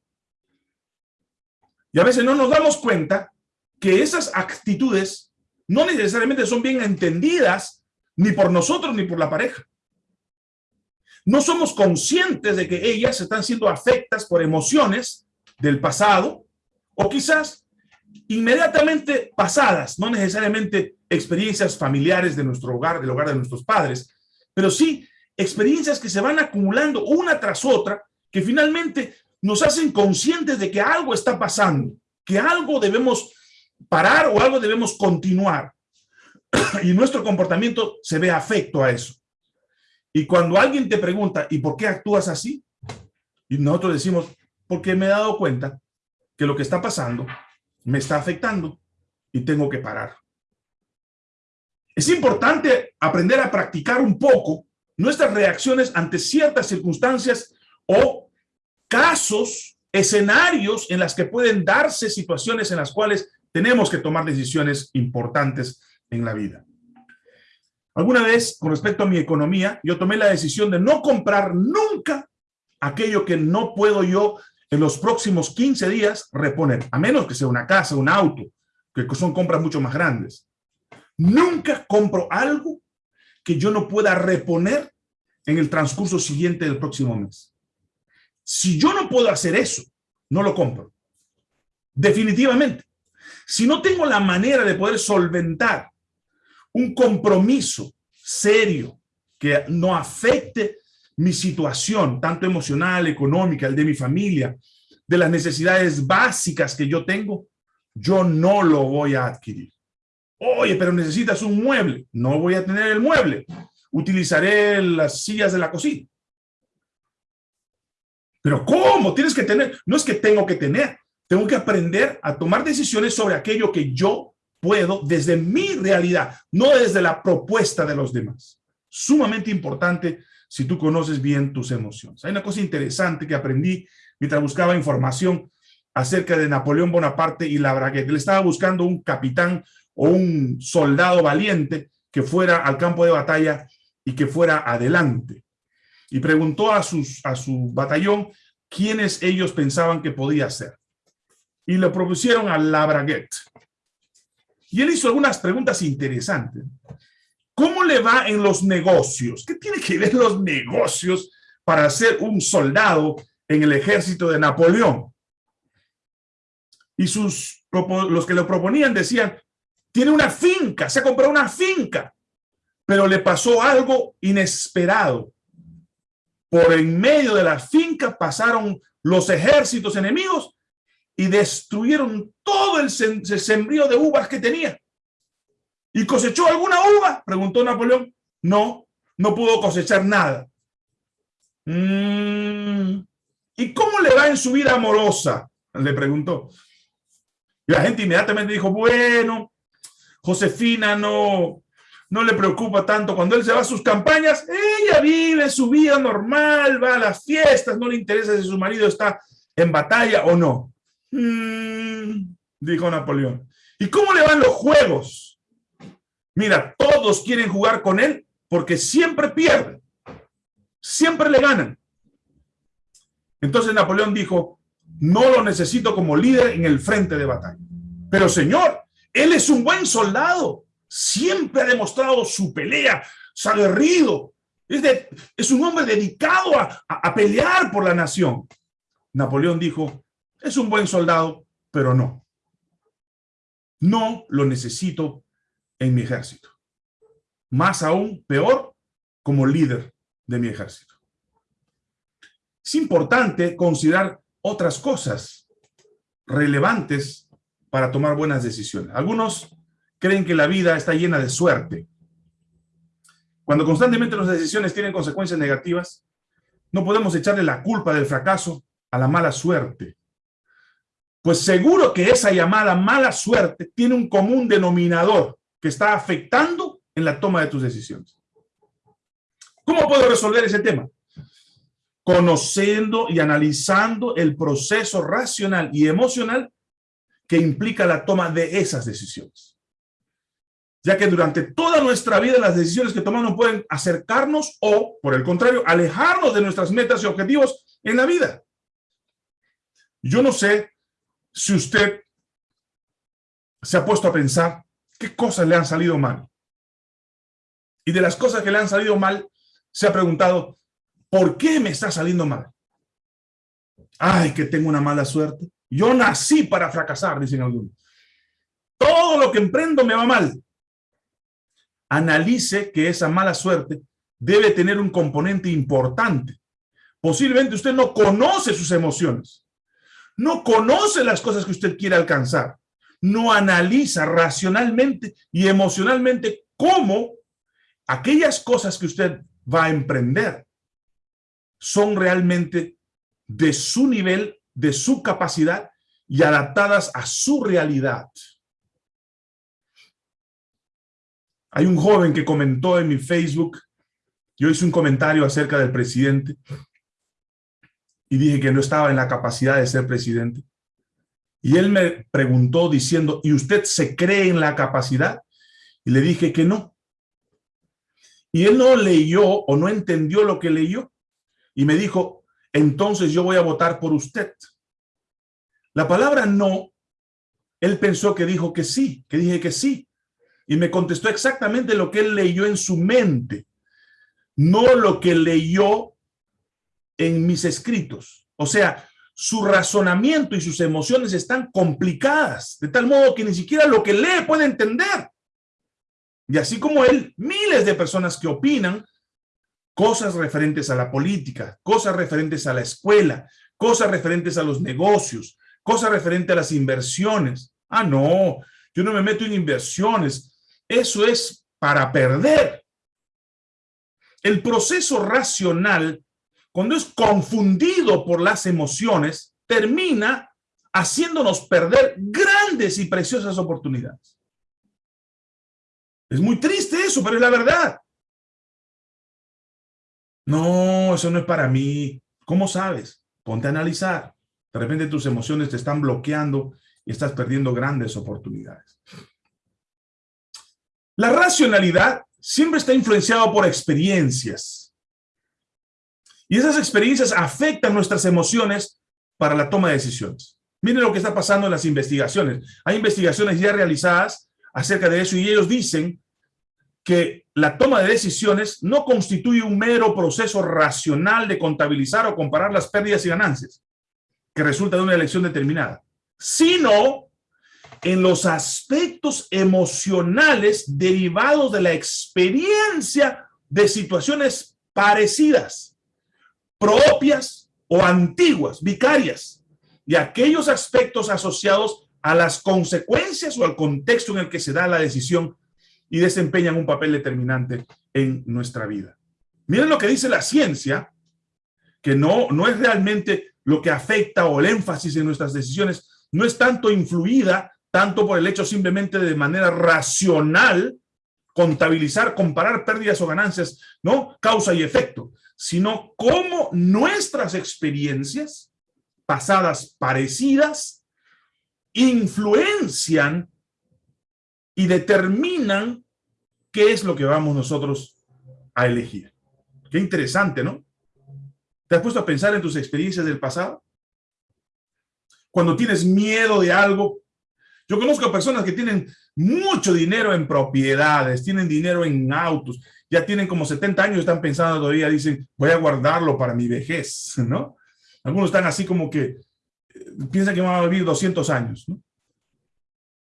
Speaker 1: Y a veces no nos damos cuenta que esas actitudes no necesariamente son bien entendidas ni por nosotros ni por la pareja. no somos conscientes de que ellas están siendo afectas por emociones del pasado o quizás inmediatamente pasadas, no necesariamente experiencias familiares de nuestro hogar, del hogar de nuestros padres, pero sí experiencias que se van acumulando una tras otra, que finalmente nos hacen conscientes de que algo está pasando, que algo debemos parar o algo debemos continuar. y nuestro comportamiento se ve afecto a eso. Y cuando alguien te pregunta, ¿y por qué actúas así? Y nosotros decimos, porque me he dado cuenta que lo que está pasando me está afectando y tengo que parar. Es importante aprender a practicar un poco nuestras reacciones ante ciertas circunstancias o casos, escenarios en las que pueden darse situaciones en las cuales tenemos que tomar decisiones importantes en la vida. Alguna vez, con respecto a mi economía, yo tomé la decisión de no comprar nunca aquello que no puedo yo en los próximos 15 días reponer, a menos que sea una casa, un auto, que son compras mucho más grandes. Nunca compro algo que yo no pueda reponer en el transcurso siguiente del próximo mes. Si yo no puedo hacer eso, no lo compro. Definitivamente. Si no tengo la manera de poder solventar un compromiso serio que no afecte mi situación, tanto emocional, económica, el de mi familia, de las necesidades básicas que yo tengo, yo no lo voy a adquirir. Oye, pero necesitas un mueble. No voy a tener el mueble. Utilizaré las sillas de la cocina. Pero ¿cómo? Tienes que tener. No es que tengo que tener. Tengo que aprender a tomar decisiones sobre aquello que yo puedo desde mi realidad, no desde la propuesta de los demás. Sumamente importante si tú conoces bien tus emociones. Hay una cosa interesante que aprendí mientras buscaba información acerca de Napoleón Bonaparte y la Braguette. Él estaba buscando un capitán o un soldado valiente que fuera al campo de batalla y que fuera adelante. Y preguntó a, sus, a su batallón quiénes ellos pensaban que podía ser. Y le propusieron a Braguette. Y él hizo algunas preguntas interesantes. ¿Cómo le va en los negocios? ¿Qué tiene que ver los negocios para ser un soldado en el ejército de Napoleón? Y sus, los que lo proponían decían, tiene una finca, se compró una finca, pero le pasó algo inesperado. Por en medio de la finca pasaron los ejércitos enemigos y destruyeron todo el, sembrío de uvas que tenía. ¿Y cosechó alguna uva? Preguntó Napoleón. No, no pudo cosechar nada. Mm, ¿Y cómo le va en su vida amorosa? Le preguntó. Y la gente inmediatamente dijo, bueno, Josefina no, no le preocupa tanto. Cuando él se va a sus campañas, ella vive su vida normal, va a las fiestas, no le interesa si su marido está en batalla o no. Mm, dijo Napoleón. ¿Y cómo le van los juegos? Mira, todos quieren jugar con él porque siempre pierden. Siempre le ganan. Entonces Napoleón dijo, no lo necesito como líder en el frente de batalla. Pero señor, él es un buen soldado. Siempre ha demostrado su pelea, su aguerrido. Es, es un hombre dedicado a pelear por la nación. Napoleón dijo, es un buen soldado, pero no. No lo necesito en mi ejército. Más aún, peor, como líder de mi ejército. Es importante considerar otras cosas relevantes para tomar buenas decisiones. Algunos creen que la vida está llena de suerte. Cuando constantemente las decisiones tienen consecuencias negativas, no podemos echarle la culpa del fracaso a la mala suerte pues seguro que esa llamada mala suerte tiene un común denominador que está afectando en la toma de tus decisiones. ¿Cómo puedo resolver ese tema? Conociendo y analizando el proceso racional y emocional que implica la toma de esas decisiones. Ya que durante toda nuestra vida las decisiones que tomamos pueden acercarnos o, por el contrario, alejarnos de nuestras metas y objetivos en la vida. Yo no sé si usted se ha puesto a pensar qué cosas le han salido mal. Y de las cosas que le han salido mal, se ha preguntado, ¿por qué me está saliendo mal? Ay, que tengo una mala suerte. Yo nací para fracasar, dicen algunos. Todo lo que emprendo me va mal. Analice que esa mala suerte debe tener un componente importante. Posiblemente usted no conoce sus emociones. No conoce las cosas que usted quiere alcanzar. No analiza racionalmente y emocionalmente cómo aquellas cosas que usted va a emprender son realmente de su nivel, de su capacidad y adaptadas a su realidad. Hay un joven que comentó en mi Facebook, yo hice un comentario acerca del presidente y dije que no estaba en la capacidad de ser presidente. Y él me preguntó diciendo, ¿y usted se cree en la capacidad? Y le dije que no. Y él no leyó o no entendió lo que leyó. Y me dijo, entonces yo voy a votar por usted. La palabra no, él pensó que dijo que sí, que dije que sí. Y me contestó exactamente lo que él leyó en su mente, no lo que leyó en mis escritos. O sea, su razonamiento y sus emociones están complicadas, de tal modo que ni siquiera lo que lee puede entender. Y así como él, miles de personas que opinan cosas referentes a la política, cosas referentes a la escuela, cosas referentes a los negocios, cosas referentes a las inversiones. Ah, no, yo no me meto en inversiones. Eso es para perder. El proceso racional, cuando es confundido por las emociones, termina haciéndonos perder grandes y preciosas oportunidades. Es muy triste eso, pero es la verdad. No, eso no es para mí. ¿Cómo sabes? Ponte a analizar. De repente tus emociones te están bloqueando y estás perdiendo grandes oportunidades. La racionalidad siempre está influenciado por experiencias. Y esas experiencias afectan nuestras emociones para la toma de decisiones. Miren lo que está pasando en las investigaciones. Hay investigaciones ya realizadas acerca de eso y ellos dicen que la toma de decisiones no constituye un mero proceso racional de contabilizar o comparar las pérdidas y ganancias que resulta de una elección determinada, sino en los aspectos emocionales derivados de la experiencia de situaciones parecidas, propias o antiguas, vicarias, y aquellos aspectos asociados a las consecuencias o al contexto en el que se da la decisión y desempeñan un papel determinante en nuestra vida. Miren lo que dice la ciencia, que no, no es realmente lo que afecta o el énfasis en nuestras decisiones, no es tanto influida, tanto por el hecho simplemente de manera racional, contabilizar, comparar pérdidas o ganancias, ¿no? Causa y efecto, sino cómo nuestras experiencias pasadas parecidas influencian y determinan qué es lo que vamos nosotros a elegir. Qué interesante, ¿no? ¿Te has puesto a pensar en tus experiencias del pasado? Cuando tienes miedo de algo. Yo conozco personas que tienen mucho dinero en propiedades, tienen dinero en autos, ya tienen como 70 años, están pensando todavía, dicen, voy a guardarlo para mi vejez, ¿no? Algunos están así como que eh, piensan que van a vivir 200 años, ¿no?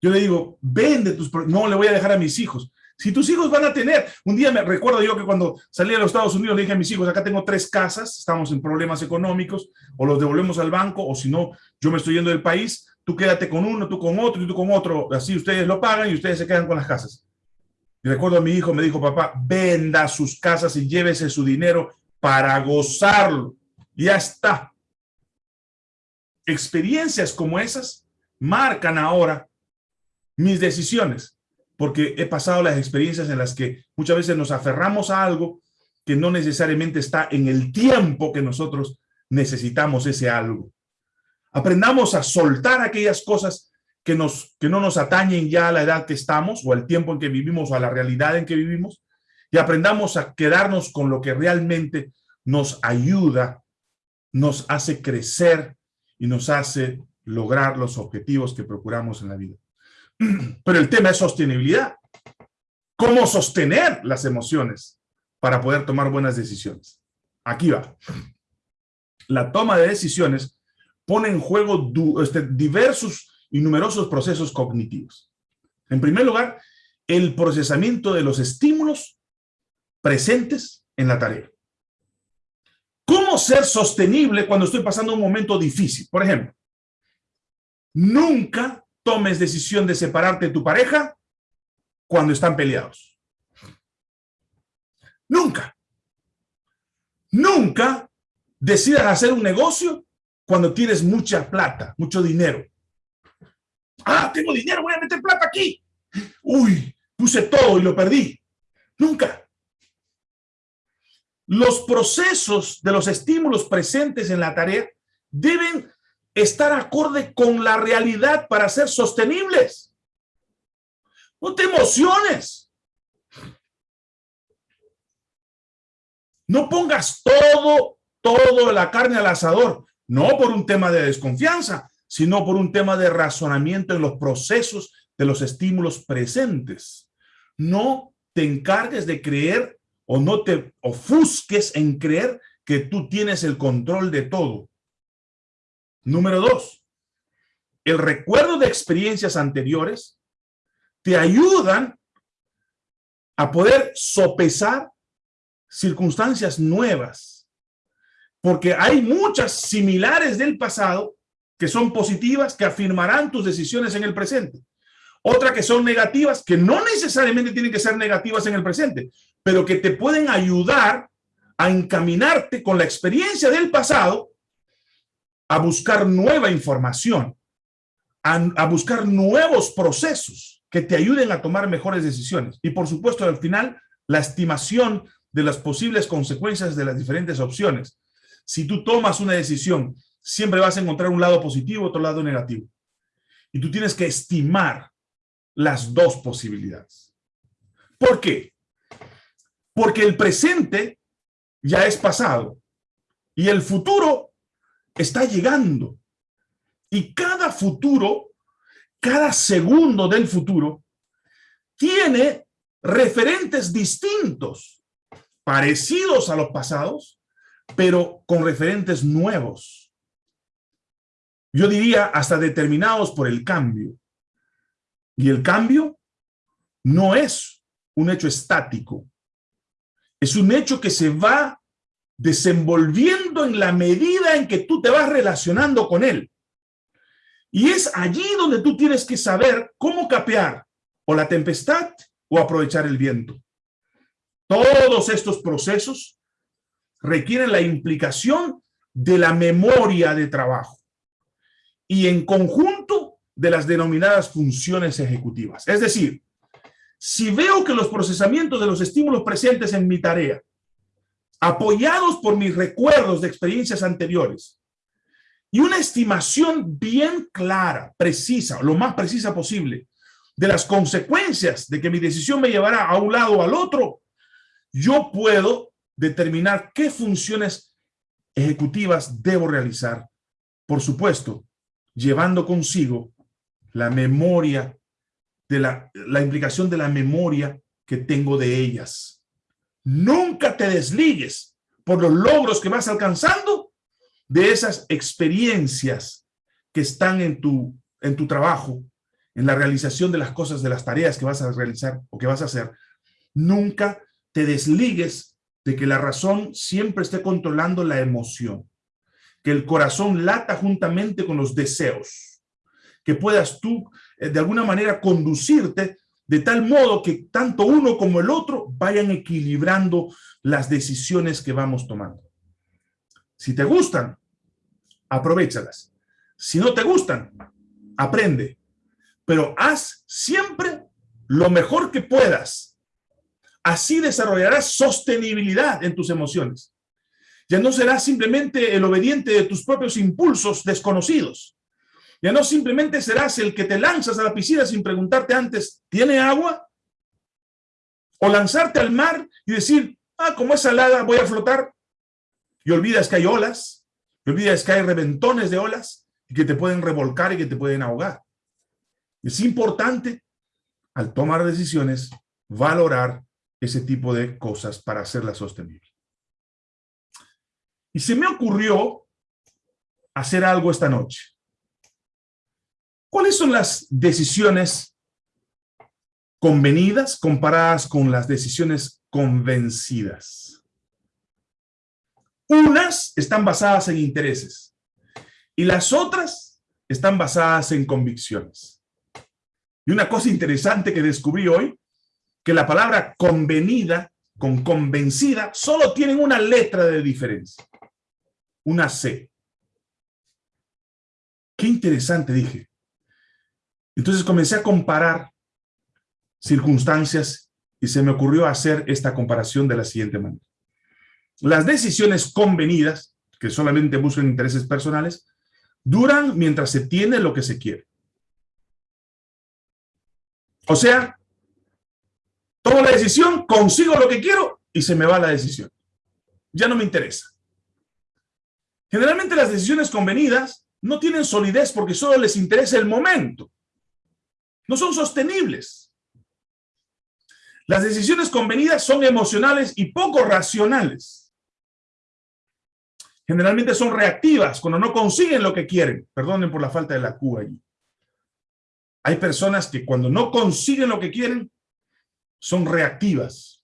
Speaker 1: Yo le digo, vende tus... No, le voy a dejar a mis hijos. Si tus hijos van a tener... Un día me recuerdo yo que cuando salí a los Estados Unidos le dije a mis hijos, acá tengo tres casas, estamos en problemas económicos, o los devolvemos al banco, o si no, yo me estoy yendo del país, tú quédate con uno, tú con otro, y tú con otro, así ustedes lo pagan y ustedes se quedan con las casas. Y recuerdo a mi hijo, me dijo, papá, venda sus casas y llévese su dinero para gozarlo. Ya está. Experiencias como esas marcan ahora mis decisiones, porque he pasado las experiencias en las que muchas veces nos aferramos a algo que no necesariamente está en el tiempo que nosotros necesitamos ese algo. Aprendamos a soltar aquellas cosas que, nos, que no nos atañen ya a la edad que estamos o al tiempo en que vivimos o a la realidad en que vivimos y aprendamos a quedarnos con lo que realmente nos ayuda, nos hace crecer y nos hace lograr los objetivos que procuramos en la vida. Pero el tema es sostenibilidad. ¿Cómo sostener las emociones para poder tomar buenas decisiones? Aquí va. La toma de decisiones pone en juego este, diversos y numerosos procesos cognitivos. En primer lugar, el procesamiento de los estímulos presentes en la tarea. ¿Cómo ser sostenible cuando estoy pasando un momento difícil? Por ejemplo, nunca tomes decisión de separarte de tu pareja cuando están peleados. Nunca. Nunca decidas hacer un negocio cuando tienes mucha plata, mucho dinero. Ah, tengo dinero, voy a meter plata aquí. Uy, puse todo y lo perdí. Nunca. Los procesos de los estímulos presentes en la tarea deben estar acorde con la realidad para ser sostenibles. No te emociones. No pongas todo, todo la carne al asador, no por un tema de desconfianza, sino por un tema de razonamiento en los procesos de los estímulos presentes. No te encargues de creer o no te ofusques en creer que tú tienes el control de todo. Número dos, el recuerdo de experiencias anteriores te ayudan a poder sopesar circunstancias nuevas, porque hay muchas similares del pasado que son positivas, que afirmarán tus decisiones en el presente. Otra que son negativas, que no necesariamente tienen que ser negativas en el presente, pero que te pueden ayudar a encaminarte con la experiencia del pasado a buscar nueva información, a, a, buscar nuevos procesos que te ayuden a tomar mejores decisiones. Y por supuesto, al final, la estimación de las posibles consecuencias de las diferentes opciones. Si tú tomas una decisión, siempre vas a encontrar un lado positivo, otro lado negativo. Y tú tienes que estimar las dos posibilidades. ¿Por qué? Porque el presente ya es pasado y el futuro está llegando. Y cada futuro, cada segundo del futuro, tiene referentes distintos parecidos a los pasados, pero con referentes nuevos. Yo diría hasta determinados por el cambio. Y el cambio no es un hecho estático. Es un hecho que se va desenvolviendo en la medida en que tú te vas relacionando con él. Y es allí donde tú tienes que saber cómo capear o la tempestad o aprovechar el viento. Todos estos procesos requieren la implicación de la memoria de trabajo y en conjunto de las denominadas funciones ejecutivas. Es decir, si veo que los procesamientos de los estímulos presentes en mi tarea, apoyados por mis recuerdos de experiencias anteriores, y una estimación bien clara, precisa, lo más precisa posible, de las consecuencias de que mi decisión me llevará a un lado o al otro, yo puedo determinar qué funciones ejecutivas debo realizar. Por supuesto, llevando consigo la memoria, de la, la implicación de la memoria que tengo de ellas. Nunca te desligues por los logros que vas alcanzando de esas experiencias que están en tu, en tu trabajo, en la realización de las cosas, de las tareas que vas a realizar o que vas a hacer. Nunca te desligues de que la razón siempre esté controlando la emoción, que el corazón lata juntamente con los deseos, que puedas tú eh, de alguna manera conducirte de tal modo que tanto uno como el otro vayan equilibrando las decisiones que vamos tomando. Si te gustan, aprovechalas. Si no te gustan, aprende. Pero haz siempre lo mejor que puedas Así desarrollarás sostenibilidad en tus emociones. Ya no serás simplemente el obediente de tus propios impulsos desconocidos. Ya no simplemente serás el que te lanzas a la piscina sin preguntarte antes, ¿tiene agua? O lanzarte al mar y decir, ah, como es salada, voy a flotar. Y olvidas que hay olas, olvidas que hay reventones de olas y que te pueden revolcar y que te pueden ahogar. Es importante, al tomar decisiones, valorar ese tipo de cosas para hacerla sostenible. Y se me ocurrió hacer algo esta noche. ¿Cuáles son las decisiones convenidas comparadas con las decisiones convencidas? Unas están basadas en intereses y las otras están basadas en convicciones. Y una cosa interesante que descubrí hoy, que la palabra convenida con convencida solo tienen una letra de diferencia, una C. Qué interesante, dije. Entonces comencé a comparar circunstancias y se me ocurrió hacer esta comparación de la siguiente manera. Las decisiones convenidas, que solamente buscan intereses personales, duran mientras se tiene lo que se quiere. O sea, tomo la decisión, consigo lo que quiero y se me va la decisión. Ya no me interesa. Generalmente las decisiones convenidas no tienen solidez porque solo les interesa el momento no son sostenibles. Las decisiones convenidas son emocionales y poco racionales. Generalmente son reactivas cuando no consiguen lo que quieren. Perdonen por la falta de la Q allí. Hay personas que cuando no consiguen lo que quieren, son reactivas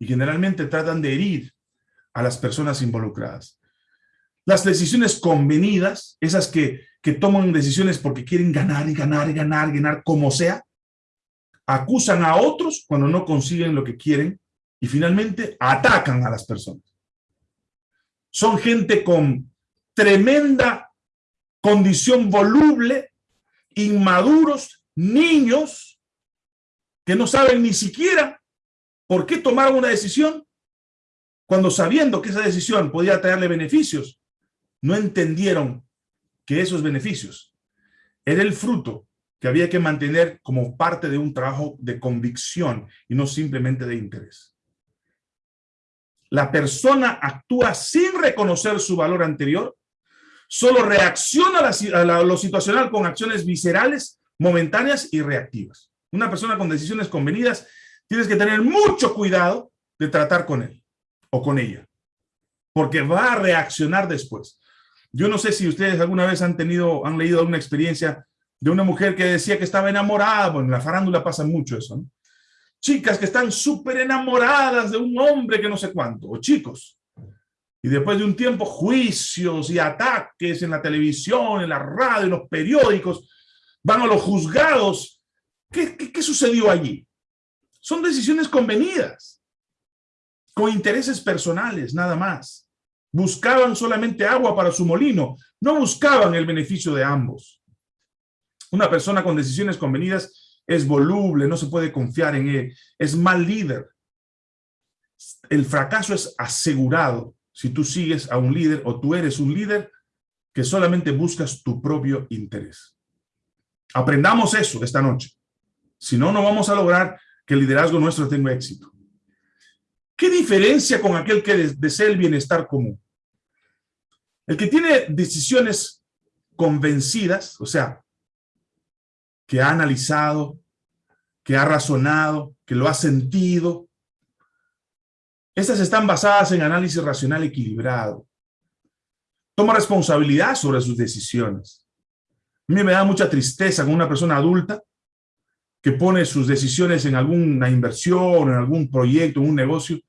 Speaker 1: y generalmente tratan de herir a las personas involucradas. Las decisiones convenidas, esas que que toman decisiones porque quieren ganar y ganar y ganar ganar como sea, acusan a otros cuando no consiguen lo que quieren y finalmente atacan a las personas. Son gente con tremenda condición voluble, inmaduros, niños, que no saben ni siquiera por qué tomaron una decisión cuando sabiendo que esa decisión podía traerle beneficios, no entendieron que esos beneficios era el fruto que había que mantener como parte de un trabajo de convicción y no simplemente de interés. La persona actúa sin reconocer su valor anterior, solo reacciona a, lo situacional con acciones viscerales, momentáneas y reactivas. Una persona con decisiones convenidas, tienes que tener mucho cuidado de tratar con él o con ella, porque va a reaccionar después. Yo no sé si ustedes alguna vez han tenido, han leído alguna experiencia de una mujer que decía que estaba enamorada. Bueno, en la farándula pasa mucho eso. Chicas que están súper enamoradas de un hombre que no sé cuánto, o chicos. Y después de un tiempo, juicios y ataques en la televisión, en la radio, en los periódicos, van a los juzgados. ¿Qué, sucedió allí? Son decisiones convenidas, con intereses personales, nada más buscaban solamente agua para su molino, no buscaban el beneficio de ambos. Una persona con decisiones convenidas es voluble, no se puede confiar en él, es mal líder. El fracaso es asegurado si tú sigues a un líder o tú eres un líder que solamente buscas tu propio interés. Aprendamos eso esta noche. Si no, no vamos a lograr que el liderazgo nuestro tenga éxito. ¿Qué diferencia con aquel que desea el bienestar común? El que tiene decisiones convencidas, o sea, que ha analizado, que ha razonado, que lo ha sentido, estas están basadas en análisis racional equilibrado. Toma responsabilidad sobre sus decisiones. A mí me da mucha tristeza con una persona adulta que pone sus decisiones en alguna inversión, en algún proyecto, en un negocio,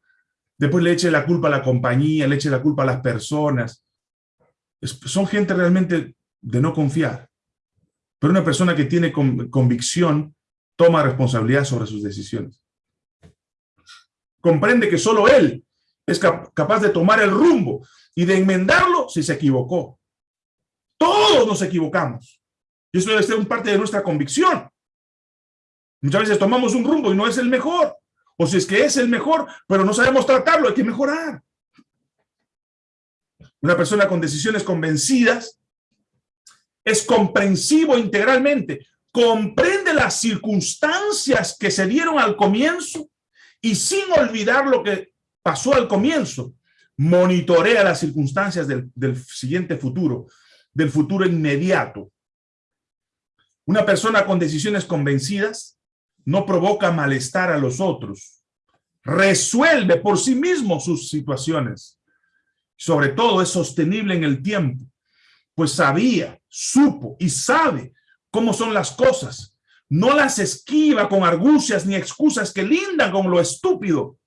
Speaker 1: después le eche la culpa a la compañía, le eche la culpa a las personas, son gente realmente de no confiar. Pero una persona que tiene convicción toma responsabilidad sobre sus decisiones. Comprende que solo él es capaz de tomar el rumbo y de enmendarlo si se equivocó. Todos nos equivocamos. Y eso debe ser un parte de nuestra convicción. Muchas veces tomamos un rumbo y no es el mejor. O si es que es el mejor, pero no sabemos tratarlo, hay que mejorar. Una persona con decisiones convencidas es comprensivo integralmente, comprende las circunstancias que se dieron al comienzo y sin olvidar lo que pasó al comienzo, monitorea las circunstancias del, del siguiente futuro, del futuro inmediato. Una persona con decisiones convencidas no provoca malestar a los otros, resuelve por sí mismo sus situaciones Sobre todo es sostenible en el tiempo, pues sabía, supo y sabe cómo son las cosas. No las esquiva con argucias ni excusas que lindan con lo estúpido.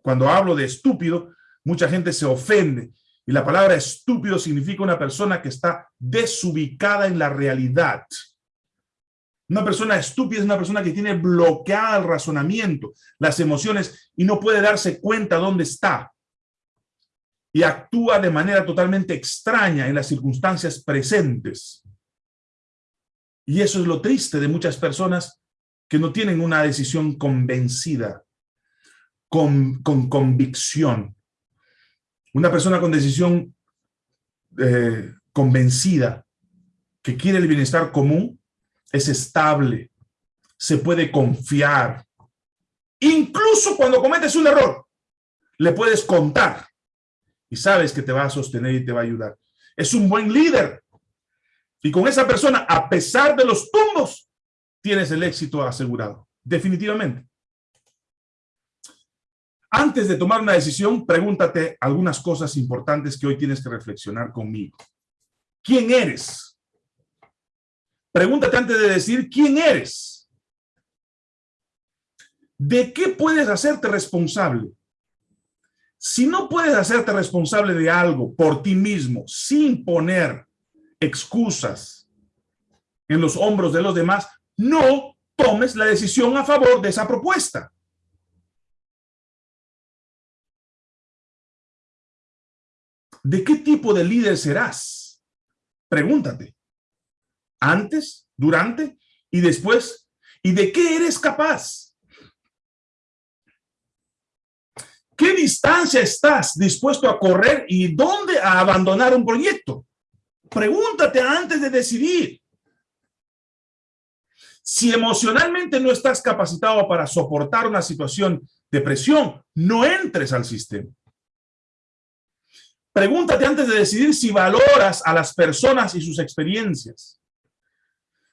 Speaker 1: Cuando hablo de estúpido, mucha gente se ofende. Y la palabra estúpido significa una persona que está desubicada en la realidad. Una persona estúpida es una persona que tiene bloqueada el razonamiento, las emociones y no puede darse cuenta dónde está. Y actúa de manera totalmente extraña en las circunstancias presentes. Y eso es lo triste de muchas personas que no tienen una decisión convencida, con, con convicción. Una persona con decisión eh, convencida que quiere el bienestar común es estable, se puede confiar. Incluso cuando cometes un error, le puedes contar y sabes que te va a sostener y te va a ayudar. Es un buen líder. Y con esa persona, a pesar de los tumbos, tienes el éxito asegurado. Definitivamente. Antes de tomar una decisión, pregúntate algunas cosas importantes que hoy tienes que reflexionar conmigo. ¿Quién eres? Pregúntate antes de decir quién eres. ¿De qué puedes hacerte responsable? Si no puedes hacerte responsable de algo por ti mismo, sin poner excusas en los hombros de los demás, no tomes la decisión a favor de esa propuesta. ¿De qué tipo de líder serás? Pregúntate. Antes, durante y después. ¿Y de qué eres capaz? ¿Qué distancia estás dispuesto a correr y dónde a abandonar un proyecto? Pregúntate antes de decidir. Si emocionalmente no estás capacitado para soportar una situación de presión, no entres al sistema. Pregúntate antes de decidir si valoras a las personas y sus experiencias.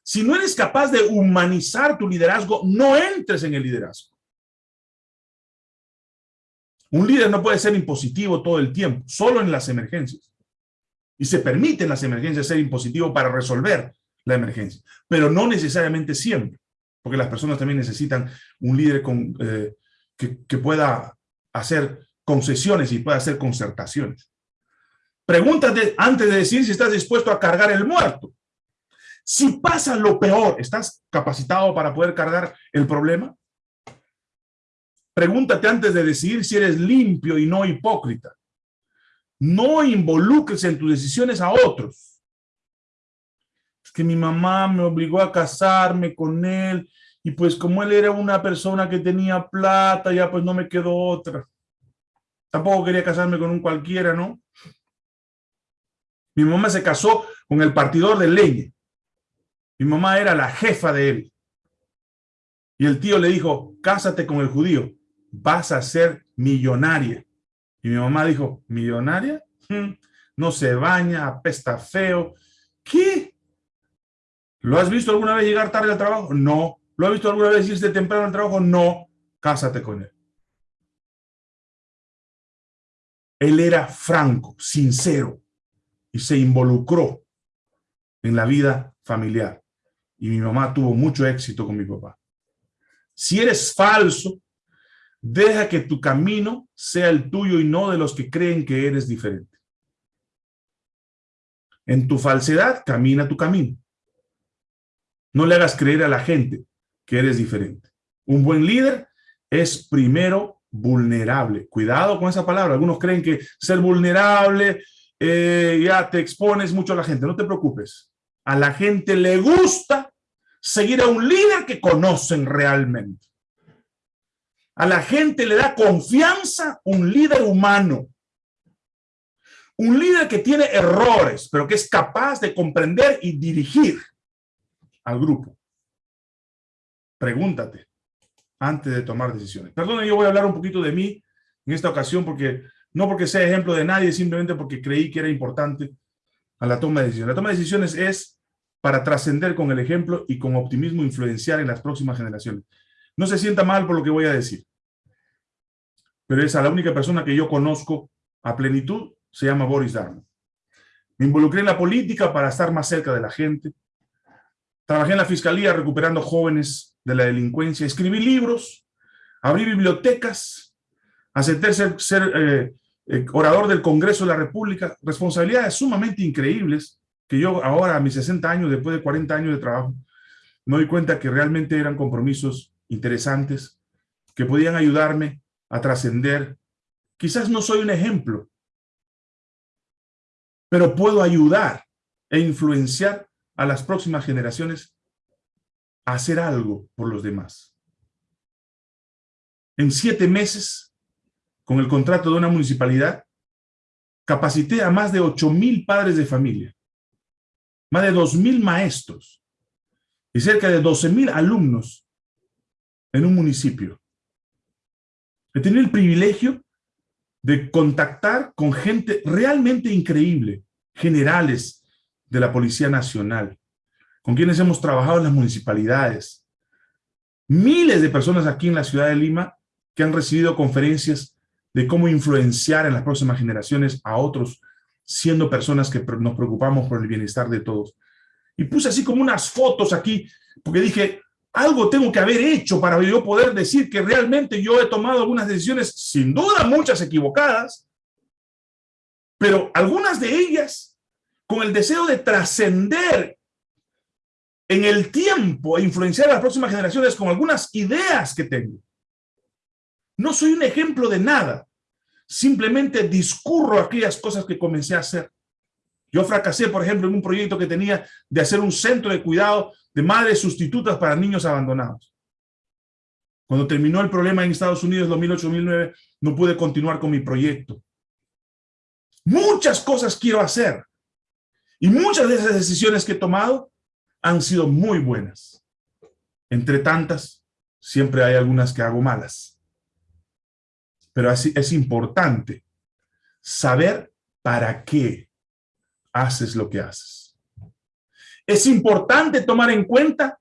Speaker 1: Si no eres capaz de humanizar tu liderazgo, no entres en el liderazgo. Un líder no puede ser impositivo todo el tiempo, solo en las emergencias. Y se permite en las emergencias ser impositivo para resolver la emergencia, pero no necesariamente siempre, porque las personas también necesitan un líder eh, que, que pueda hacer concesiones y pueda hacer concertaciones. Pregúntate antes de decir si estás dispuesto a cargar el muerto. Si pasa lo peor, ¿estás capacitado para poder cargar el problema? Pregúntate antes de decidir si eres limpio y no hipócrita. No involucres en tus decisiones a otros. Es que mi mamá me obligó a casarme con él y pues como él era una persona que tenía plata, ya pues no me quedó otra. Tampoco quería casarme con un cualquiera, ¿no? Mi mamá se casó con el partidor de leña. Mi mamá era la jefa de él. Y el tío le dijo, cásate con el judío, vas a ser millonaria. Y mi mamá dijo, ¿millonaria? Hmm, no se baña, apesta feo. ¿Qué? ¿Lo has visto alguna vez llegar tarde al trabajo? No. ¿Lo has visto alguna vez irse temprano al trabajo? No. Cásate con él. Él era franco, sincero y se involucró en la vida familiar. Y mi mamá tuvo mucho éxito con mi papá. Si eres falso, deja que tu camino sea el tuyo y no de los que creen que eres diferente. En tu falsedad, camina tu camino. No le hagas creer a la gente que eres diferente. Un buen líder es primero vulnerable. Cuidado con esa palabra. Algunos creen que ser vulnerable eh, ya te expones mucho a la gente, no te preocupes. A la gente le gusta seguir a un líder que conocen realmente. A la gente le da confianza un líder humano. Un líder que tiene errores, pero que es capaz de comprender y dirigir al grupo. Pregúntate antes de tomar decisiones. Perdón, yo voy a hablar un poquito de mí en esta ocasión porque no porque sea ejemplo de nadie, simplemente porque creí que era importante a la toma de decisiones. La toma de decisiones es para trascender con el ejemplo y con optimismo influenciar en las próximas generaciones. No se sienta mal por lo que voy a decir, pero es a la única persona que yo conozco a plenitud se llama Boris Darmon. Me involucré en la política para estar más cerca de la gente. Trabajé en la fiscalía recuperando jóvenes de la delincuencia. Escribí libros, abrí bibliotecas, acepté ser, ser eh, eh, orador del Congreso de la República. Responsabilidades sumamente increíbles que yo ahora, a mis 60 años, después de 40 años de trabajo, me doy cuenta que realmente eran compromisos interesantes que podían ayudarme a trascender. Quizás no soy un ejemplo, pero puedo ayudar e influenciar a las próximas generaciones a hacer algo por los demás. En siete meses, con el contrato de una municipalidad, capacité a más de ocho mil padres de familia, más de dos mil maestros y cerca de doce mil alumnos en un municipio. He tenido el privilegio de contactar con gente realmente increíble, generales de la Policía Nacional, con quienes hemos trabajado en las municipalidades. Miles de personas aquí en la ciudad de Lima que han recibido conferencias de cómo influenciar en las próximas generaciones a otros, siendo personas que nos preocupamos por el bienestar de todos. Y puse así como unas fotos aquí, porque dije, algo tengo que haber hecho para yo poder decir que realmente yo he tomado algunas decisiones, sin duda muchas equivocadas, pero algunas de ellas con el deseo de trascender en el tiempo e influenciar a las próximas generaciones con algunas ideas que tengo. No soy un ejemplo de nada, simplemente discurro aquellas cosas que comencé a hacer. Yo fracasé, por ejemplo, en un proyecto que tenía de hacer un centro de cuidado de madres sustitutas para niños abandonados. Cuando terminó el problema en Estados Unidos 2008-2009, no pude continuar con mi proyecto. Muchas cosas quiero hacer. Y muchas de esas decisiones que he tomado han sido muy buenas. Entre tantas, siempre hay algunas que hago malas. Pero así es importante saber para qué haces lo que haces es importante tomar en cuenta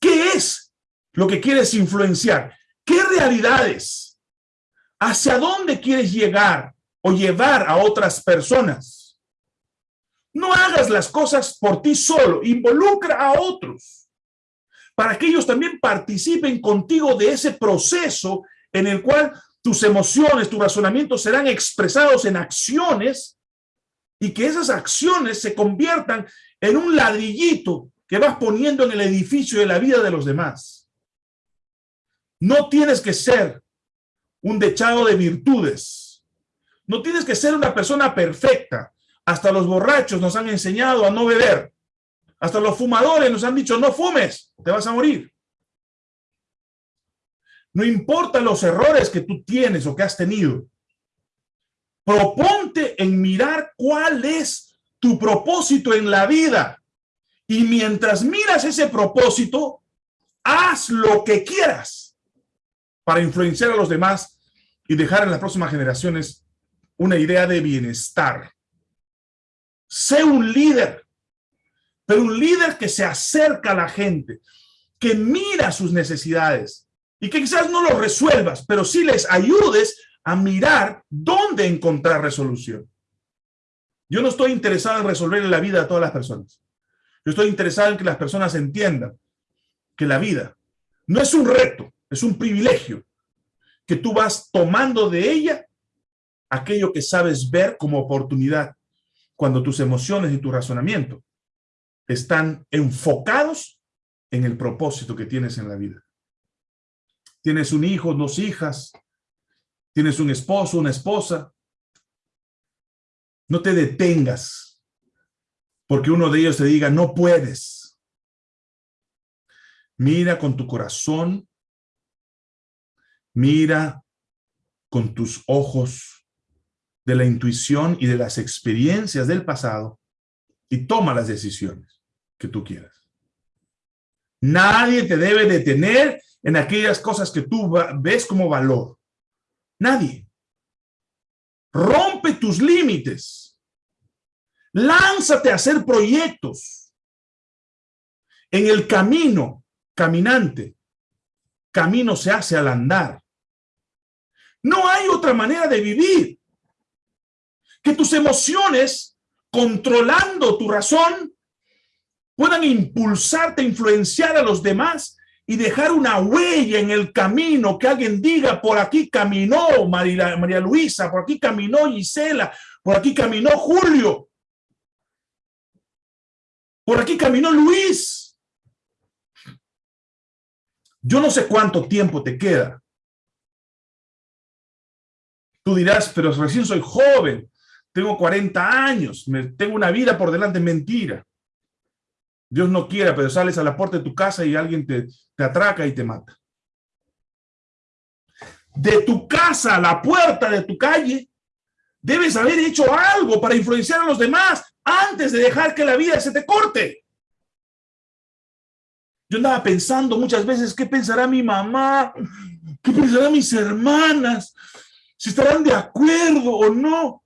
Speaker 1: qué es lo que quieres influenciar, qué realidades, hacia dónde quieres llegar o llevar a otras personas. No hagas las cosas por ti solo, involucra a otros para que ellos también participen contigo de ese proceso en el cual tus emociones, tus razonamientos serán expresados en acciones y que esas acciones se conviertan en un ladrillito que vas poniendo en el edificio de la vida de los demás. No tienes que ser un dechado de virtudes. No tienes que ser una persona perfecta. Hasta los borrachos nos han enseñado a no beber. Hasta los fumadores nos han dicho, no fumes, te vas a morir. No importa los errores que tú tienes o que has tenido. Proponte en mirar cuál es tu propósito en la vida. Y mientras miras ese propósito, haz lo que quieras para influenciar a los demás y dejar en las próximas generaciones una idea de bienestar. Sé un líder, pero un líder que se acerca a la gente, que mira sus necesidades y que quizás no lo resuelvas, pero sí les ayudes a mirar dónde encontrar resolución. Yo no estoy interesado en resolver la vida de todas las personas. Yo estoy interesado en que las personas entiendan que la vida no es un reto, es un privilegio, que tú vas tomando de ella aquello que sabes ver como oportunidad, cuando tus emociones y tu razonamiento están enfocados en el propósito que tienes en la vida. Tienes un hijo, dos hijas, tienes un esposo, una esposa, no te detengas porque uno de ellos te diga, no puedes. Mira con tu corazón, mira con tus ojos de la intuición y de las experiencias del pasado y toma las decisiones que tú quieras. Nadie te debe detener en aquellas cosas que tú ves como valor. Nadie. Rompe tus límites. Lánzate a hacer proyectos. En el camino, caminante, camino se hace al andar. No hay otra manera de vivir. que tus emociones, controlando tu razón, puedan impulsarte, influenciar a los demás y dejar una huella en el camino, que alguien diga, por aquí caminó María, María Luisa, por aquí caminó Gisela, por aquí caminó Julio, por aquí caminó Luis. Yo no sé cuánto tiempo te queda. Tú dirás, pero recién soy joven, tengo 40 años, tengo una vida por delante, mentira. Dios no quiera, pero sales a la puerta de tu casa y alguien te, te atraca y te mata. De tu casa a la puerta de tu calle, debes haber hecho algo para influenciar a los demás antes de dejar que la vida se te corte. Yo andaba pensando muchas veces, ¿qué pensará mi mamá? ¿Qué pensarán mis hermanas? ¿Si estarán de acuerdo o no?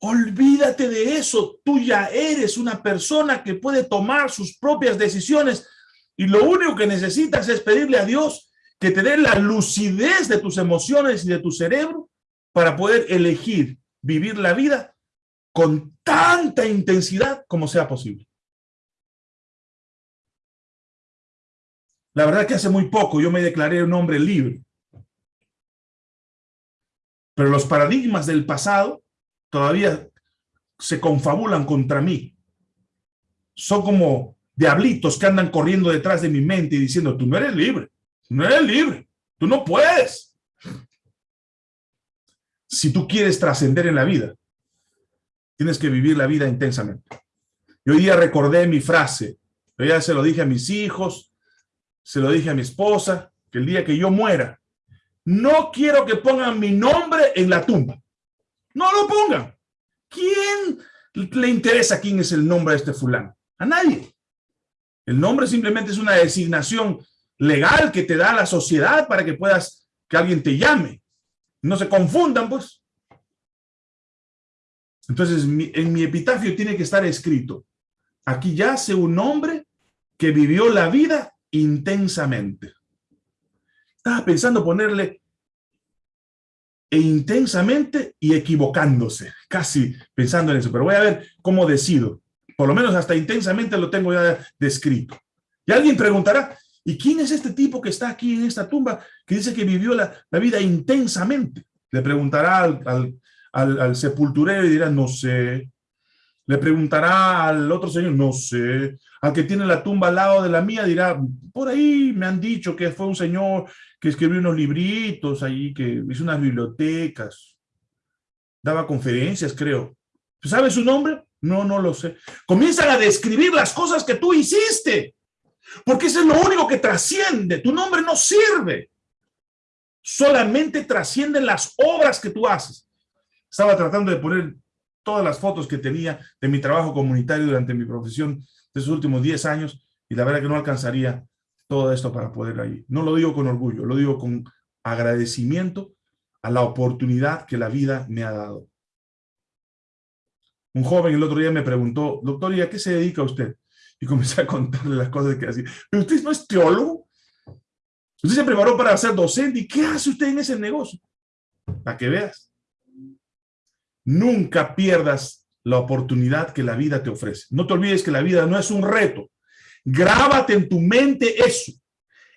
Speaker 1: Olvídate de eso, tú ya eres una persona que puede tomar sus propias decisiones y lo único que necesitas es pedirle a Dios que te dé la lucidez de tus emociones y de tu cerebro para poder elegir vivir la vida con tanta intensidad como sea posible. La verdad que hace muy poco yo me declaré un hombre libre. Pero los paradigmas del pasado todavía se confabulan contra mí. Son como diablitos que andan corriendo detrás de mi mente y diciendo, tú no eres libre, no eres libre, tú no puedes. Si tú quieres trascender en la vida, tienes que vivir la vida intensamente. Y hoy día recordé mi frase, yo ya se lo dije a mis hijos, se lo dije a mi esposa, que el día que yo muera, no quiero que pongan mi nombre en la tumba. No lo pongan. ¿Quién le interesa quién es el nombre de este fulano? A nadie. El nombre simplemente es una designación legal que te da la sociedad para que puedas, que alguien te llame. No se confundan, pues. Entonces, en mi epitafio tiene que estar escrito, aquí yace un hombre que vivió la vida intensamente. Estaba pensando ponerle e intensamente y equivocándose, casi pensando en eso, pero voy a ver cómo decido. Por lo menos hasta intensamente lo tengo ya descrito. Y alguien preguntará, ¿y quién es este tipo que está aquí en esta tumba que dice que vivió la, vida intensamente? Le preguntará al, al sepulturero y dirá, no sé. Le preguntará al otro señor, no sé. Al que tiene la tumba al lado de la mía dirá, por ahí me han dicho que fue un señor que escribió unos libritos ahí, que hizo unas bibliotecas, daba conferencias, creo. ¿Sabe su nombre? No, no lo sé. Comienzan a describir las cosas que tú hiciste, porque eso es lo único que trasciende. Tu nombre no sirve. Solamente trascienden las obras que tú haces. Estaba tratando de poner todas las fotos que tenía de mi trabajo comunitario durante mi profesión de esos últimos 10 años y la verdad que no alcanzaría todo esto para poder ir. No lo digo con orgullo, lo digo con agradecimiento a la oportunidad que la vida me ha dado. Un joven el otro día me preguntó, doctor, ¿y a qué se dedica usted? Y comencé a contarle las cosas que hacía. ¿Pero usted no es teólogo? Usted se preparó para ser docente. ¿Y qué hace usted en ese negocio? Para que veas. Nunca pierdas la oportunidad que la vida te ofrece. No te olvides que la vida no es un reto, Grábate en tu mente eso.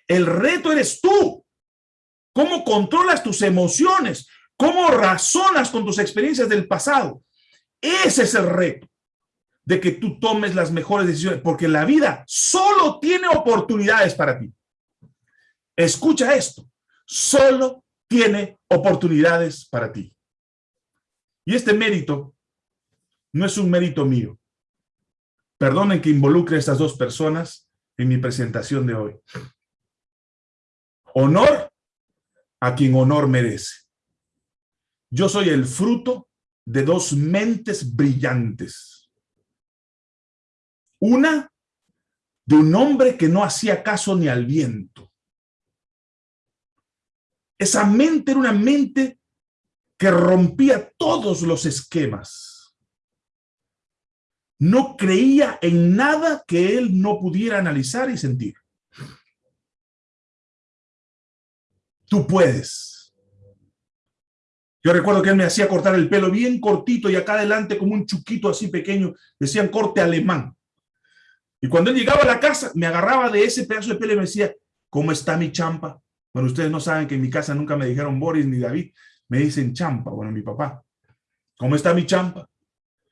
Speaker 1: El reto eres tú. ¿Cómo controlas tus emociones? ¿Cómo razonas con tus experiencias del pasado? Ese es el reto de que tú tomes las mejores decisiones, porque la vida solo tiene oportunidades para ti. Escucha esto, solo tiene oportunidades para ti. Y este mérito no es un mérito mío, Perdonen que involucre a estas dos personas en mi presentación de hoy. Honor a quien honor merece. Yo soy el fruto de dos mentes brillantes. Una de un hombre que no hacía caso ni al viento. Esa mente era una mente que rompía todos los esquemas no creía en nada que él no pudiera analizar y sentir. Tú puedes. Yo recuerdo que él me hacía cortar el pelo bien cortito y acá adelante como un chuquito así pequeño, decían corte alemán. Y cuando él llegaba a la casa, me agarraba de ese pedazo de pelo y me decía, ¿cómo está mi champa? Bueno, ustedes no saben que en mi casa nunca me dijeron Boris ni David, me dicen champa, bueno, mi papá. ¿Cómo está mi champa?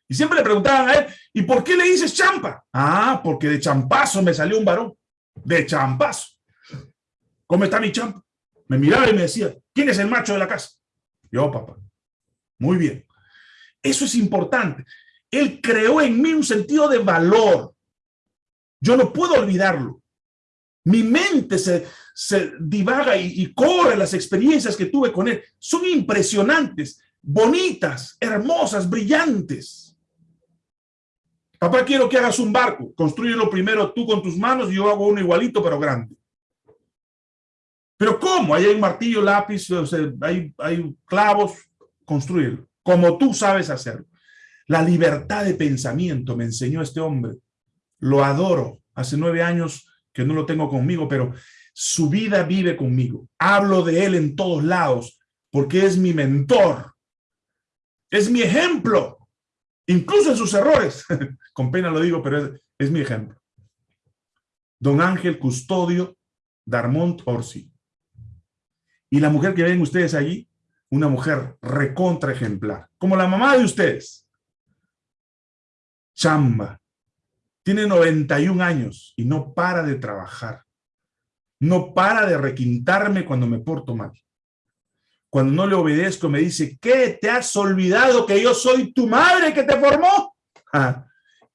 Speaker 1: Y siempre le preguntaban a él, ¿y por qué le dices champa? Ah, porque de champazo me salió un varón, de champazo. ¿Cómo está mi champa? Me miraba y me decía, ¿quién es el macho de la casa? Yo, papá. Muy bien. Eso es importante. Él creó en mí un sentido de valor. Yo no puedo olvidarlo. Mi mente se, se divaga y, y corre las experiencias que tuve con él. Son impresionantes, bonitas, hermosas, brillantes. Papá, quiero que hagas un barco. Construyelo primero tú con tus manos y yo hago uno igualito, pero grande. Pero ¿cómo? Ahí hay un martillo, lápiz, hay, hay clavos, construirlo. Como tú sabes hacerlo. La libertad de pensamiento me enseñó este hombre. Lo adoro. Hace nueve años que no lo tengo conmigo, pero su vida vive conmigo. Hablo de él en todos lados porque es mi mentor. Es mi ejemplo. Incluso en sus errores. Con pena lo digo, pero es, mi ejemplo. Don Ángel Custodio Darmont Orsi. Y la mujer que ven ustedes allí, una mujer recontra ejemplar, como la mamá de ustedes. Chamba. Tiene 91 años y no para de trabajar. No para de requintarme cuando me porto mal. Cuando no le obedezco me dice, ¿qué? ¿Te has olvidado que yo soy tu madre que te formó? Ah,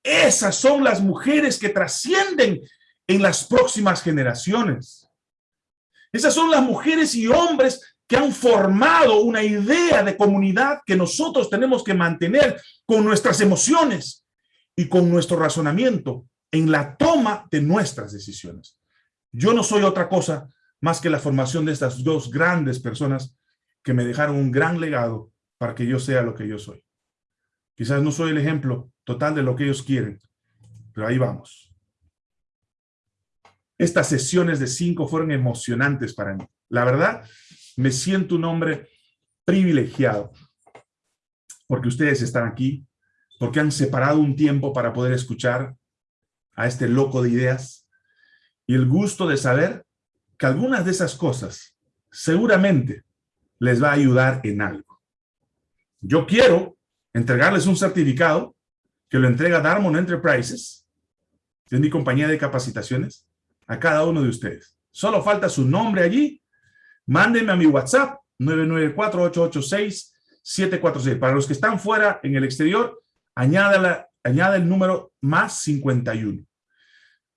Speaker 1: esas son las mujeres que trascienden en las próximas generaciones. Esas son las mujeres y hombres que han formado una idea de comunidad que nosotros tenemos que mantener con nuestras emociones y con nuestro razonamiento en la toma de nuestras decisiones. Yo no soy otra cosa más que la formación de estas dos grandes personas que me dejaron un gran legado para que yo sea lo que yo soy. Quizás no soy el ejemplo total de lo que ellos quieren, pero ahí vamos. Estas sesiones de cinco fueron emocionantes para mí. La verdad, me siento un hombre privilegiado porque ustedes están aquí, porque han separado un tiempo para poder escuchar a este loco de ideas y el gusto de saber que algunas de esas cosas seguramente les va a ayudar en algo. Yo quiero entregarles un certificado que lo entrega Darmon Enterprises, que es mi compañía de capacitaciones, a cada uno de ustedes. Solo falta su nombre allí. Mándenme a mi WhatsApp 994-886-746. Para los que están fuera en el exterior, añada, añada el número más 51.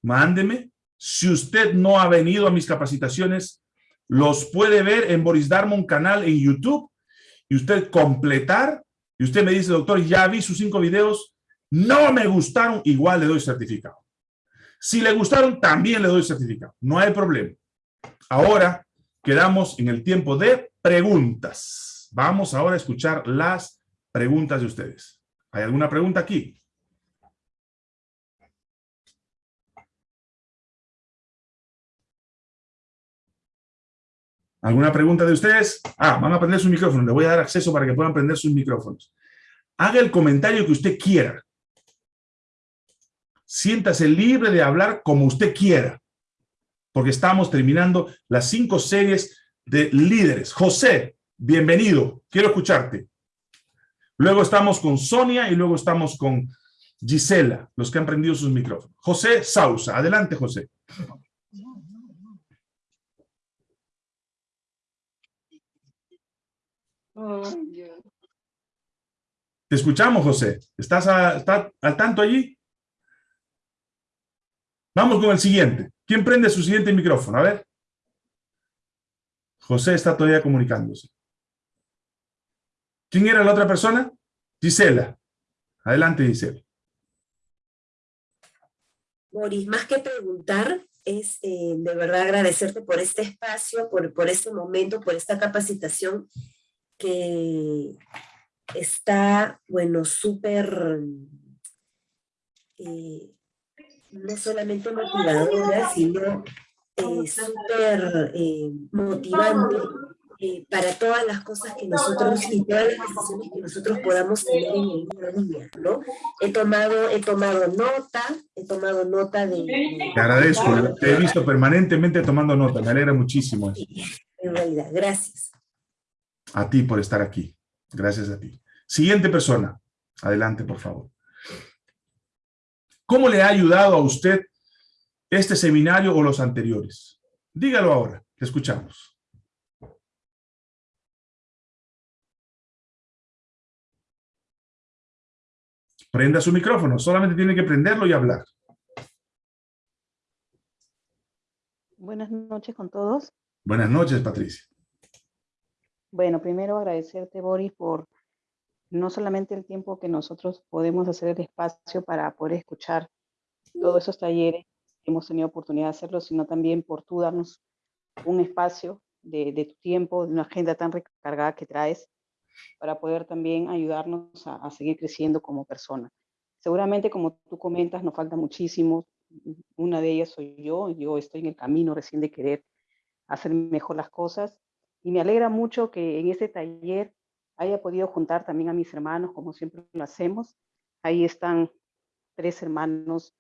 Speaker 1: Mándeme. Si usted no ha venido a mis capacitaciones, los puede ver en Boris Darmon canal en YouTube y usted completar y usted me dice, doctor, ya vi sus cinco videos, no me gustaron, igual le doy certificado. Si le gustaron, también le doy certificado. No hay problema. Ahora quedamos en el tiempo de preguntas. Vamos ahora a escuchar las preguntas de ustedes. ¿Hay alguna pregunta aquí? ¿Alguna pregunta de ustedes? Ah, van a prender sus micrófonos. Le voy a dar acceso para que puedan prender sus micrófonos. Haga el comentario que usted quiera siéntase libre de hablar como usted quiera, porque estamos terminando las cinco series de líderes. José, bienvenido, quiero escucharte. Luego estamos con Sonia y luego estamos con Gisela, los que han prendido sus micrófonos. José Sausa, adelante José. Te escuchamos, José. ¿Estás, ¿Estás al tanto allí? Vamos con el siguiente. ¿Quién prende su siguiente micrófono? A ver. José está todavía comunicándose. ¿Quién era la otra persona? Gisela. Adelante, Gisela.
Speaker 2: Boris, más que preguntar, es eh, de verdad agradecerte por este espacio, por, por este momento, por esta capacitación que está, bueno, súper eh, no solamente motivadora, sino eh, súper eh, motivante para todas las cosas que nosotros y todas las decisiones que nosotros podamos tener en el día a día, ¿no? He tomado, he tomado nota, he tomado nota de...
Speaker 1: Te agradezco, te he visto permanentemente tomando nota, me alegra muchísimo.
Speaker 2: En realidad, gracias.
Speaker 1: A ti por estar aquí, gracias a ti. Siguiente persona, adelante por favor. ¿Cómo le ha ayudado a usted este seminario o los anteriores? Dígalo ahora, te escuchamos. Prenda su micrófono, solamente tiene que prenderlo y hablar.
Speaker 3: Buenas noches con todos.
Speaker 1: Buenas noches, Patricia.
Speaker 3: Bueno, primero agradecerte, Boris, por no solamente el tiempo que nosotros podemos hacer el espacio para poder escuchar todos esos talleres, hemos tenido oportunidad de hacerlo, sino también por tú darnos un espacio de, de tu tiempo, de una agenda tan recargada que traes, para poder también ayudarnos a, seguir creciendo como persona. Seguramente, como tú comentas, nos falta muchísimo. Una de ellas soy yo. Yo estoy en el camino recién de querer hacer mejor las cosas. Y me alegra mucho que en este taller haya podido juntar también a mis hermanos, como siempre lo hacemos. Ahí están tres hermanos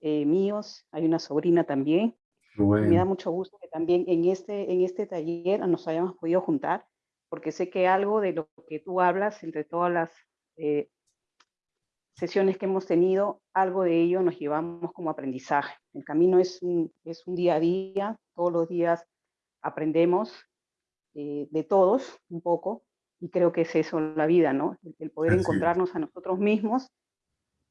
Speaker 3: eh, míos, hay una sobrina también. Me da mucho gusto que también en este, en este taller nos hayamos podido juntar porque sé que algo de lo que tú hablas entre todas las eh, sesiones que hemos tenido, algo de ello nos llevamos como aprendizaje. El camino es un, es un día a día, todos los días aprendemos eh, de todos un poco, y creo que es eso la vida, ¿no? El, poder encontrarnos a nosotros mismos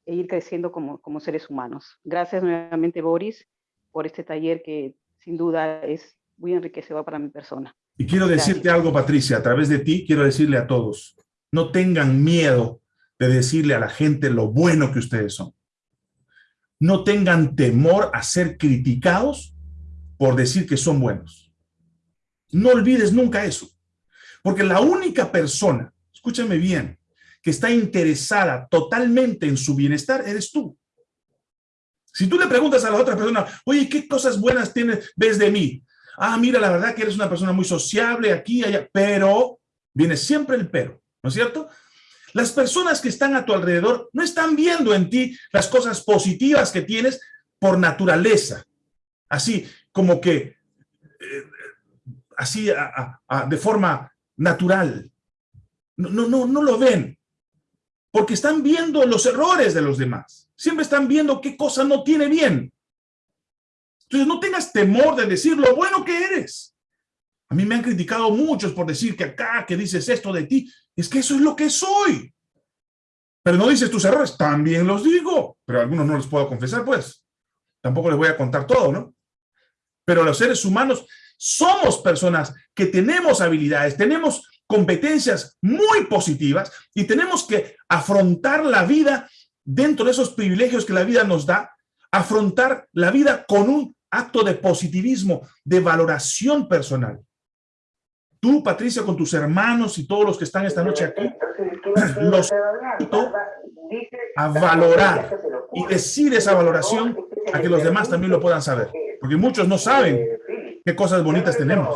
Speaker 3: e ir creciendo como, como seres humanos. Gracias nuevamente, Boris, por este taller que sin duda es muy enriquecedor para mi persona.
Speaker 1: Y quiero decirte algo, Patricia, a través de ti quiero decirle a todos, no tengan miedo de decirle a la gente lo bueno que ustedes son. No tengan temor a ser criticados por decir que son buenos. No olvides nunca eso. Porque la única persona, escúchame bien, que está interesada totalmente en su bienestar, eres tú. Si tú le preguntas a la otra persona, oye, ¿qué cosas buenas tienes, ves de mí? ah, mira, la verdad que eres una persona muy sociable aquí, allá, pero viene siempre el pero, ¿no es cierto? Las personas que están a tu alrededor no están viendo en ti las cosas positivas que tienes por naturaleza, así como que, eh, así de forma natural. No, no, no, lo ven, porque están viendo los errores de los demás. Siempre están viendo qué cosa no tiene bien. Entonces no tengas temor de decir lo bueno que eres. A mí me han criticado muchos por decir que acá, que dices esto de ti. Es que eso es lo que soy. Pero no dices tus errores. También los digo. Pero algunos no los puedo confesar, pues. Tampoco les voy a contar todo, ¿no? Pero los seres humanos somos personas que tenemos habilidades, tenemos competencias muy positivas y tenemos que afrontar la vida dentro de esos privilegios que la vida nos da, afrontar la vida con un acto de positivismo, de valoración personal. Tú, Patricia, con tus hermanos y todos los que están esta noche aquí, los invito a valorar y decir esa valoración a que los demás también lo puedan saber. Porque muchos no saben qué cosas bonitas tenemos.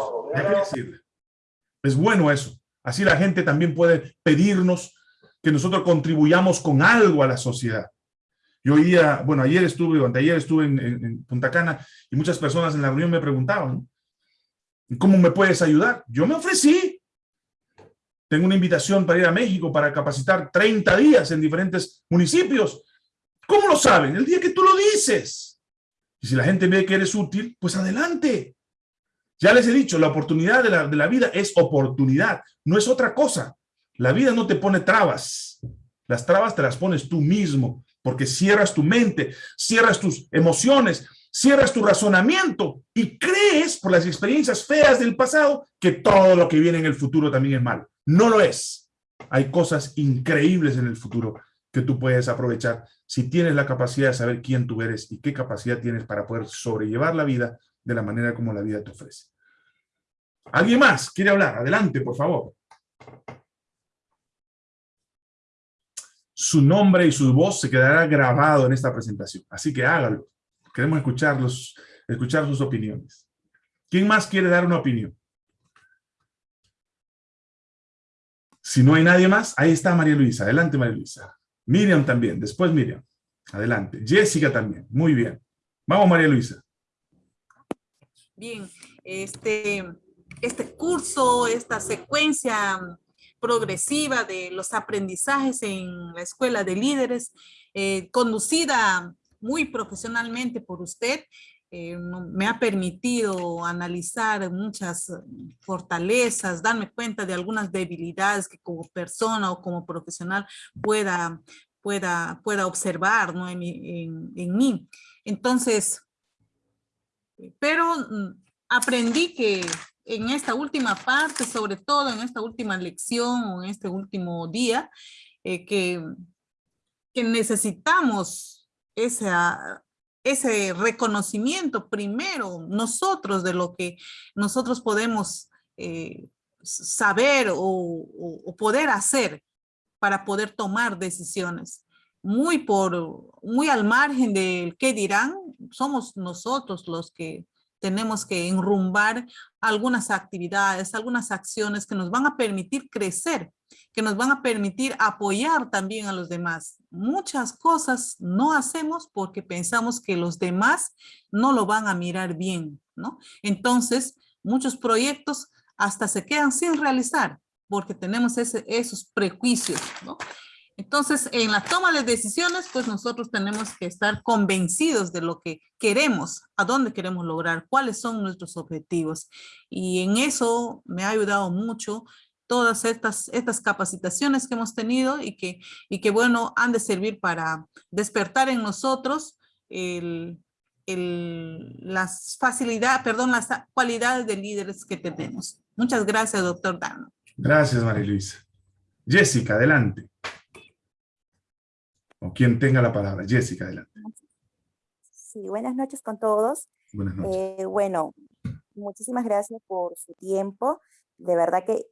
Speaker 1: Es bueno eso. Así la gente también puede pedirnos que nosotros contribuyamos con algo a la sociedad. Yo oía, bueno, ayer estuve, o ayer estuve en, Punta Cana y muchas personas en la reunión me preguntaban, ¿cómo me puedes ayudar? Yo me ofrecí. Tengo una invitación para ir a México para capacitar 30 días en diferentes municipios. ¿Cómo lo saben? El día que tú lo dices. Y si la gente ve que eres útil, pues adelante. Ya les he dicho, la oportunidad de la, de la vida es oportunidad, no es otra cosa. La vida no te pone trabas. Las trabas te las pones tú mismo porque cierras tu mente, cierras tus emociones, cierras tu razonamiento y crees por las experiencias feas del pasado que todo lo que viene en el futuro también es malo. No lo es. Hay cosas increíbles en el futuro que tú puedes aprovechar si tienes la capacidad de saber quién tú eres y qué capacidad tienes para poder sobrellevar la vida de la manera como la vida te ofrece. ¿Alguien más quiere hablar? Adelante, por favor. su nombre y su voz se quedará grabado en esta presentación. Así que hágalo. Queremos escucharlos, escuchar sus opiniones. ¿Quién más quiere dar una opinión? Si no hay nadie más, ahí está María Luisa. Adelante, María Luisa. Miriam también, después Miriam. Adelante. Jessica también. Muy bien. Vamos, María Luisa.
Speaker 4: Bien, este, este curso, esta secuencia progresiva de los aprendizajes en la Escuela de Líderes, eh, conducida muy profesionalmente por usted, eh, me ha permitido analizar muchas fortalezas, darme cuenta de algunas debilidades que como persona o como profesional pueda, pueda, pueda observar ¿no? en, en mí. Entonces, pero mm, aprendí que en esta última parte, sobre todo en esta última lección o en este último día, eh, que, necesitamos ese reconocimiento primero nosotros de lo que nosotros podemos eh, saber o, poder hacer para poder tomar decisiones. Muy, por, muy al margen del qué dirán, somos nosotros los que tenemos que enrumbar algunas actividades, algunas acciones que nos van a permitir crecer, que nos van a permitir apoyar también a los demás. Muchas cosas no hacemos porque pensamos que los demás no lo van a mirar bien, ¿no? Entonces, muchos proyectos hasta se quedan sin realizar porque tenemos ese, esos prejuicios. Entonces, en la toma de decisiones, pues nosotros tenemos que estar convencidos de lo que queremos, a dónde queremos lograr, cuáles son nuestros objetivos. Y en eso me ha ayudado mucho todas estas, estas capacitaciones que hemos tenido y que, y que, bueno, han de servir para despertar en nosotros las facilidades, perdón, las cualidades de líderes que tenemos. Muchas gracias, doctor Dano.
Speaker 1: Gracias, María Luisa. Jessica, adelante o quien tenga la palabra. Jessica, adelante.
Speaker 5: Sí, buenas noches con todos.
Speaker 1: Buenas noches.
Speaker 5: Eh, bueno, muchísimas gracias por su tiempo. De verdad que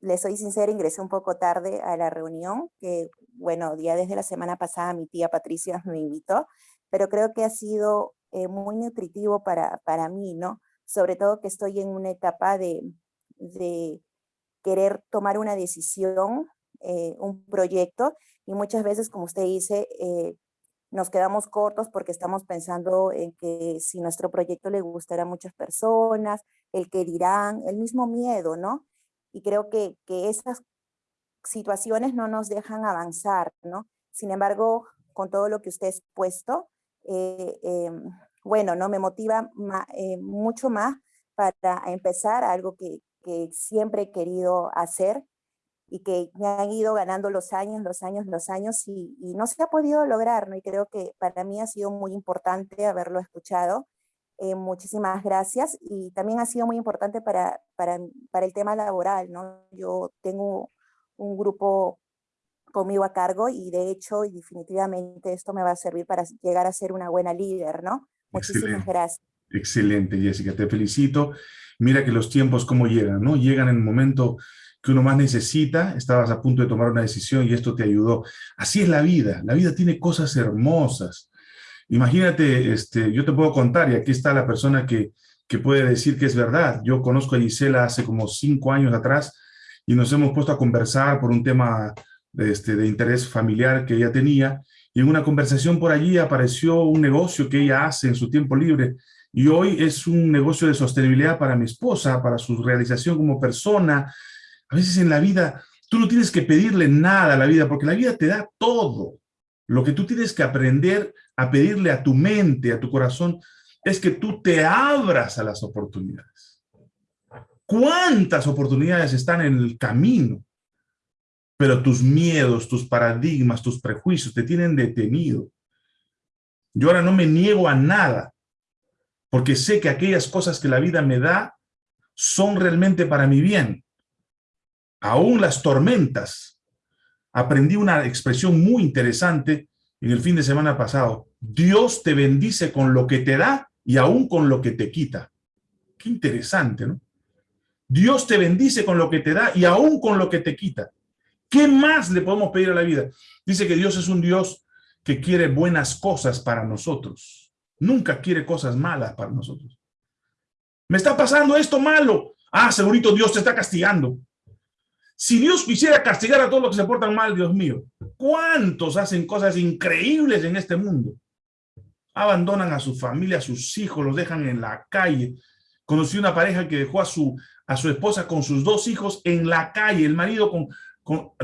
Speaker 5: le soy sincera, ingresé un poco tarde a la reunión, que bueno, ya desde la semana pasada mi tía Patricia me invitó, pero creo que ha sido eh, muy nutritivo para, para mí, ¿no? Sobre todo que estoy en una etapa de, de querer tomar una decisión, eh, un proyecto, y muchas veces, como usted dice, eh, nos quedamos cortos porque estamos pensando en que si nuestro proyecto le gustará a muchas personas, el que dirán, el mismo miedo, ¿no? Y creo que, que esas situaciones no nos dejan avanzar, ¿no? Sin embargo, con todo lo que usted ha expuesto, eh, em, bueno, ¿no? Me motiva mucho más para empezar algo que, que siempre he querido hacer y que me han ido ganando los años, los años, los años y, no se ha podido lograr, ¿no? Y creo que para mí ha sido muy importante haberlo escuchado. Eh, muchísimas gracias y también ha sido muy importante para, para, para, el tema laboral, ¿no? Yo tengo un grupo conmigo a cargo y de hecho y definitivamente esto me va a servir para llegar a ser una buena líder, ¿no? Muchísimas gracias.
Speaker 1: Excelente, Jessica, te felicito. Mira que los tiempos cómo llegan, ¿no? Llegan en el momento que uno más necesita, estabas a punto de tomar una decisión y esto te ayudó. Así es la vida, la vida tiene cosas hermosas. Imagínate, este, yo te puedo contar, y aquí está la persona que, que puede decir que es verdad. Yo conozco a Gisela hace como cinco años atrás y nos hemos puesto a conversar por un tema de, este, de interés familiar que ella tenía, y en una conversación por allí apareció un negocio que ella hace en su tiempo libre, y hoy es un negocio de sostenibilidad para mi esposa, para su realización como persona, a veces en la vida tú no tienes que pedirle nada a la vida, porque la vida te da todo. Lo que tú tienes que aprender a pedirle a tu mente, a tu corazón, es que tú te abras a las oportunidades. ¿Cuántas oportunidades están en el camino? Pero tus miedos, tus paradigmas, tus prejuicios te tienen detenido. Yo ahora no me niego a nada, porque sé que aquellas cosas que la vida me da son realmente para mi bien aún las tormentas. Aprendí una expresión muy interesante en el fin de semana pasado. Dios te bendice con lo que te da y aún con lo que te quita. Qué interesante, ¿no? Dios te bendice con lo que te da y aún con lo que te quita. ¿Qué más le podemos pedir a la vida? Dice que Dios es un Dios que quiere buenas cosas para nosotros. Nunca quiere cosas malas para nosotros. Me está pasando esto malo. Ah, segurito Dios te está castigando. Si Dios quisiera castigar a todos los que se portan mal, Dios mío, ¿cuántos hacen cosas increíbles en este mundo? Abandonan a su familia, a sus hijos, los dejan en la calle. Conocí una pareja que dejó a su, a su esposa con sus dos hijos en la calle, el marido con,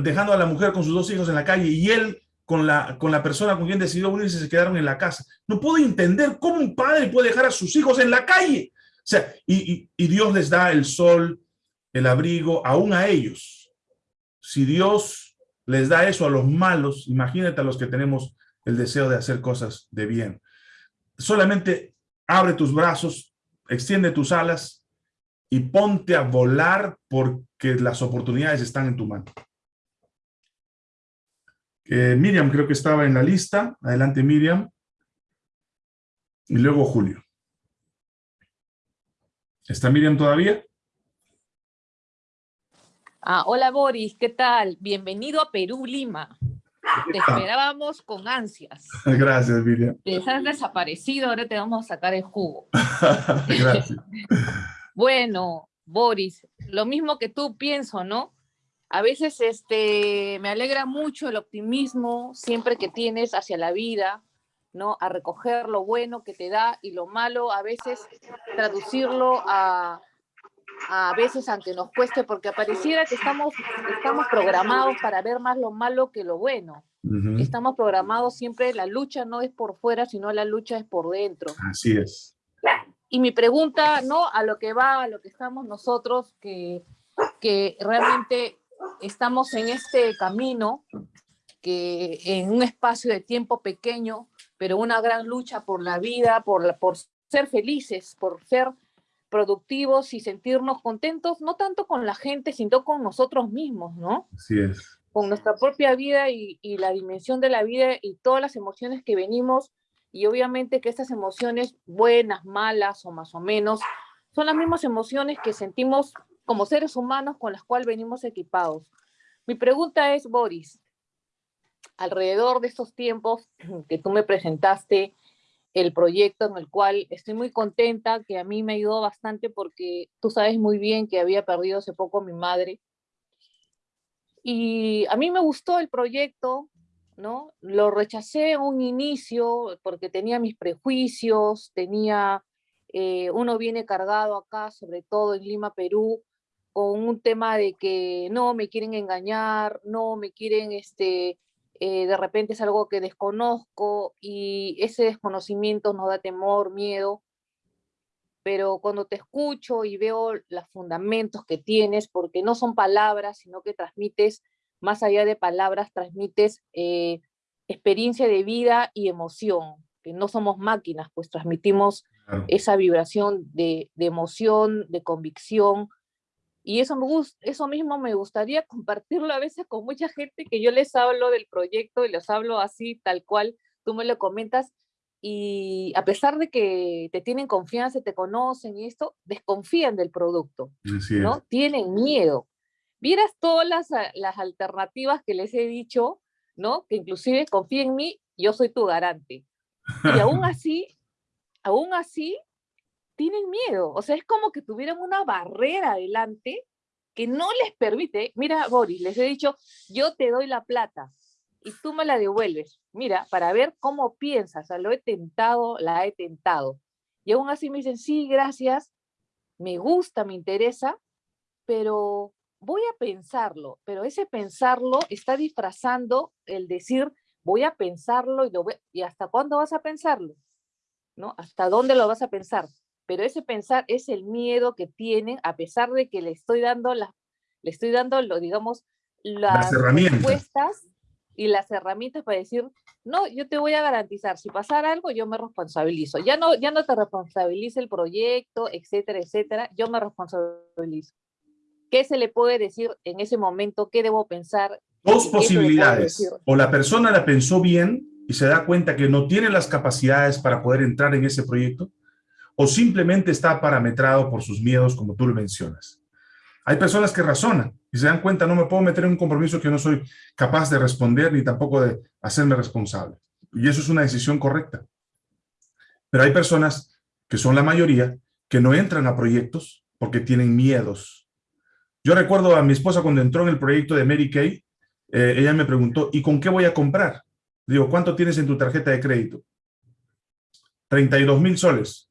Speaker 1: dejando a la mujer con sus dos hijos en la calle y él con la, con la persona con quien decidió unirse se quedaron en la casa. No puedo entender cómo un padre puede dejar a sus hijos en la calle. O sea, y, y Dios les da el sol, el abrigo, aún a ellos si Dios les da eso a los malos, imagínate a los que tenemos el deseo de hacer cosas de bien. Solamente abre tus brazos, extiende tus alas y ponte a volar porque las oportunidades están en tu mano. Eh, Miriam creo que estaba en la lista. Adelante Miriam. Y luego Julio. ¿Está Miriam todavía?
Speaker 6: Ah, hola Boris, ¿qué tal? Bienvenido a Perú, Lima. Te esperábamos con ansias.
Speaker 1: Gracias, Miriam.
Speaker 6: Te has desaparecido, ahora te vamos a sacar el jugo.
Speaker 1: Gracias.
Speaker 6: bueno, Boris, lo mismo que tú pienso, ¿no? A veces este, me alegra mucho el optimismo siempre que tienes hacia la vida, ¿no? A recoger lo bueno que te da y lo malo, a veces traducirlo a, a veces aunque nos cueste, porque pareciera que estamos, estamos programados para ver más lo malo que lo bueno. Estamos programados siempre, la lucha no es por fuera, sino la lucha es por dentro.
Speaker 1: Así es.
Speaker 6: Y mi pregunta, ¿no? A lo que va, a lo que estamos nosotros, que, que realmente estamos en este camino, que en un espacio de tiempo pequeño, pero una gran lucha por la vida, por, por ser felices, por ser productivos y sentirnos contentos, no tanto con la gente, sino con nosotros mismos, ¿no?
Speaker 1: Así es.
Speaker 6: Con nuestra propia vida y, y, la dimensión de la vida y todas las emociones que venimos, y obviamente que estas emociones, buenas, malas o más o menos, son las mismas emociones que sentimos como seres humanos con las cuales venimos equipados. Mi pregunta es, Boris, alrededor de estos tiempos que tú me presentaste, el proyecto en el cual estoy muy contenta, que a mí me ayudó bastante porque tú sabes muy bien que había perdido hace poco a mi madre. Y a mí me gustó el proyecto, ¿no? Lo rechacé en un inicio porque tenía mis prejuicios, tenía, eh, uno viene cargado acá, sobre todo en Lima, Perú, con un tema de que no, me quieren engañar, no, me quieren, este, eh, de repente es algo que desconozco y ese desconocimiento nos da temor, miedo, pero cuando te escucho y veo los fundamentos que tienes, porque no son palabras, sino que transmites, más allá de palabras, transmites eh, experiencia de vida y emoción, que no somos máquinas, pues transmitimos esa vibración de, de emoción, de convicción, y eso, me eso mismo me gustaría compartirlo a veces con mucha gente que yo les hablo del proyecto y les hablo así, tal cual, tú me lo comentas, y a pesar de que te tienen confianza, te conocen y esto, desconfían del producto, ¿no? Tienen miedo. Vieras todas las, las alternativas que les he dicho, ¿no? Que inclusive confía en mí, yo soy tu garante. Y aún así, aún así, tienen miedo. O sea, es como que tuvieran una barrera adelante que no les permite. Mira, Boris, les he dicho, yo te doy la plata y tú me la devuelves. Mira, para ver cómo piensas. O sea, lo he tentado, la he tentado. Y aún así me dicen, sí, gracias, me gusta, me interesa, pero voy a pensarlo. Pero ese pensarlo está disfrazando el decir, voy a pensarlo y, lo ¿y hasta cuándo vas a pensarlo? ¿No? ¿Hasta dónde lo vas a pensar? Pero ese pensar es el miedo que tienen, a pesar de que le estoy dando, la, le estoy dando lo, digamos, las, respuestas y las herramientas para decir, no, yo te voy a garantizar, si pasara algo, yo me responsabilizo. Ya no, ya no te responsabiliza el proyecto, etcétera, etcétera, yo me responsabilizo. ¿Qué se le puede decir en ese momento? ¿Qué debo pensar?
Speaker 1: Dos posibilidades. O la persona la pensó bien y se da cuenta que no tiene las capacidades para poder entrar en ese proyecto, o simplemente está parametrado por sus miedos, como tú lo mencionas. Hay personas que razonan y se dan cuenta, no me puedo meter en un compromiso que no soy capaz de responder ni tampoco de hacerme responsable. Y eso es una decisión correcta. Pero hay personas, que son la mayoría, que no entran a proyectos porque tienen miedos. Yo recuerdo a mi esposa cuando entró en el proyecto de Mary Kay, eh, ella me preguntó, ¿y con qué voy a comprar? Digo, ¿cuánto tienes en tu tarjeta de crédito? 32 mil soles.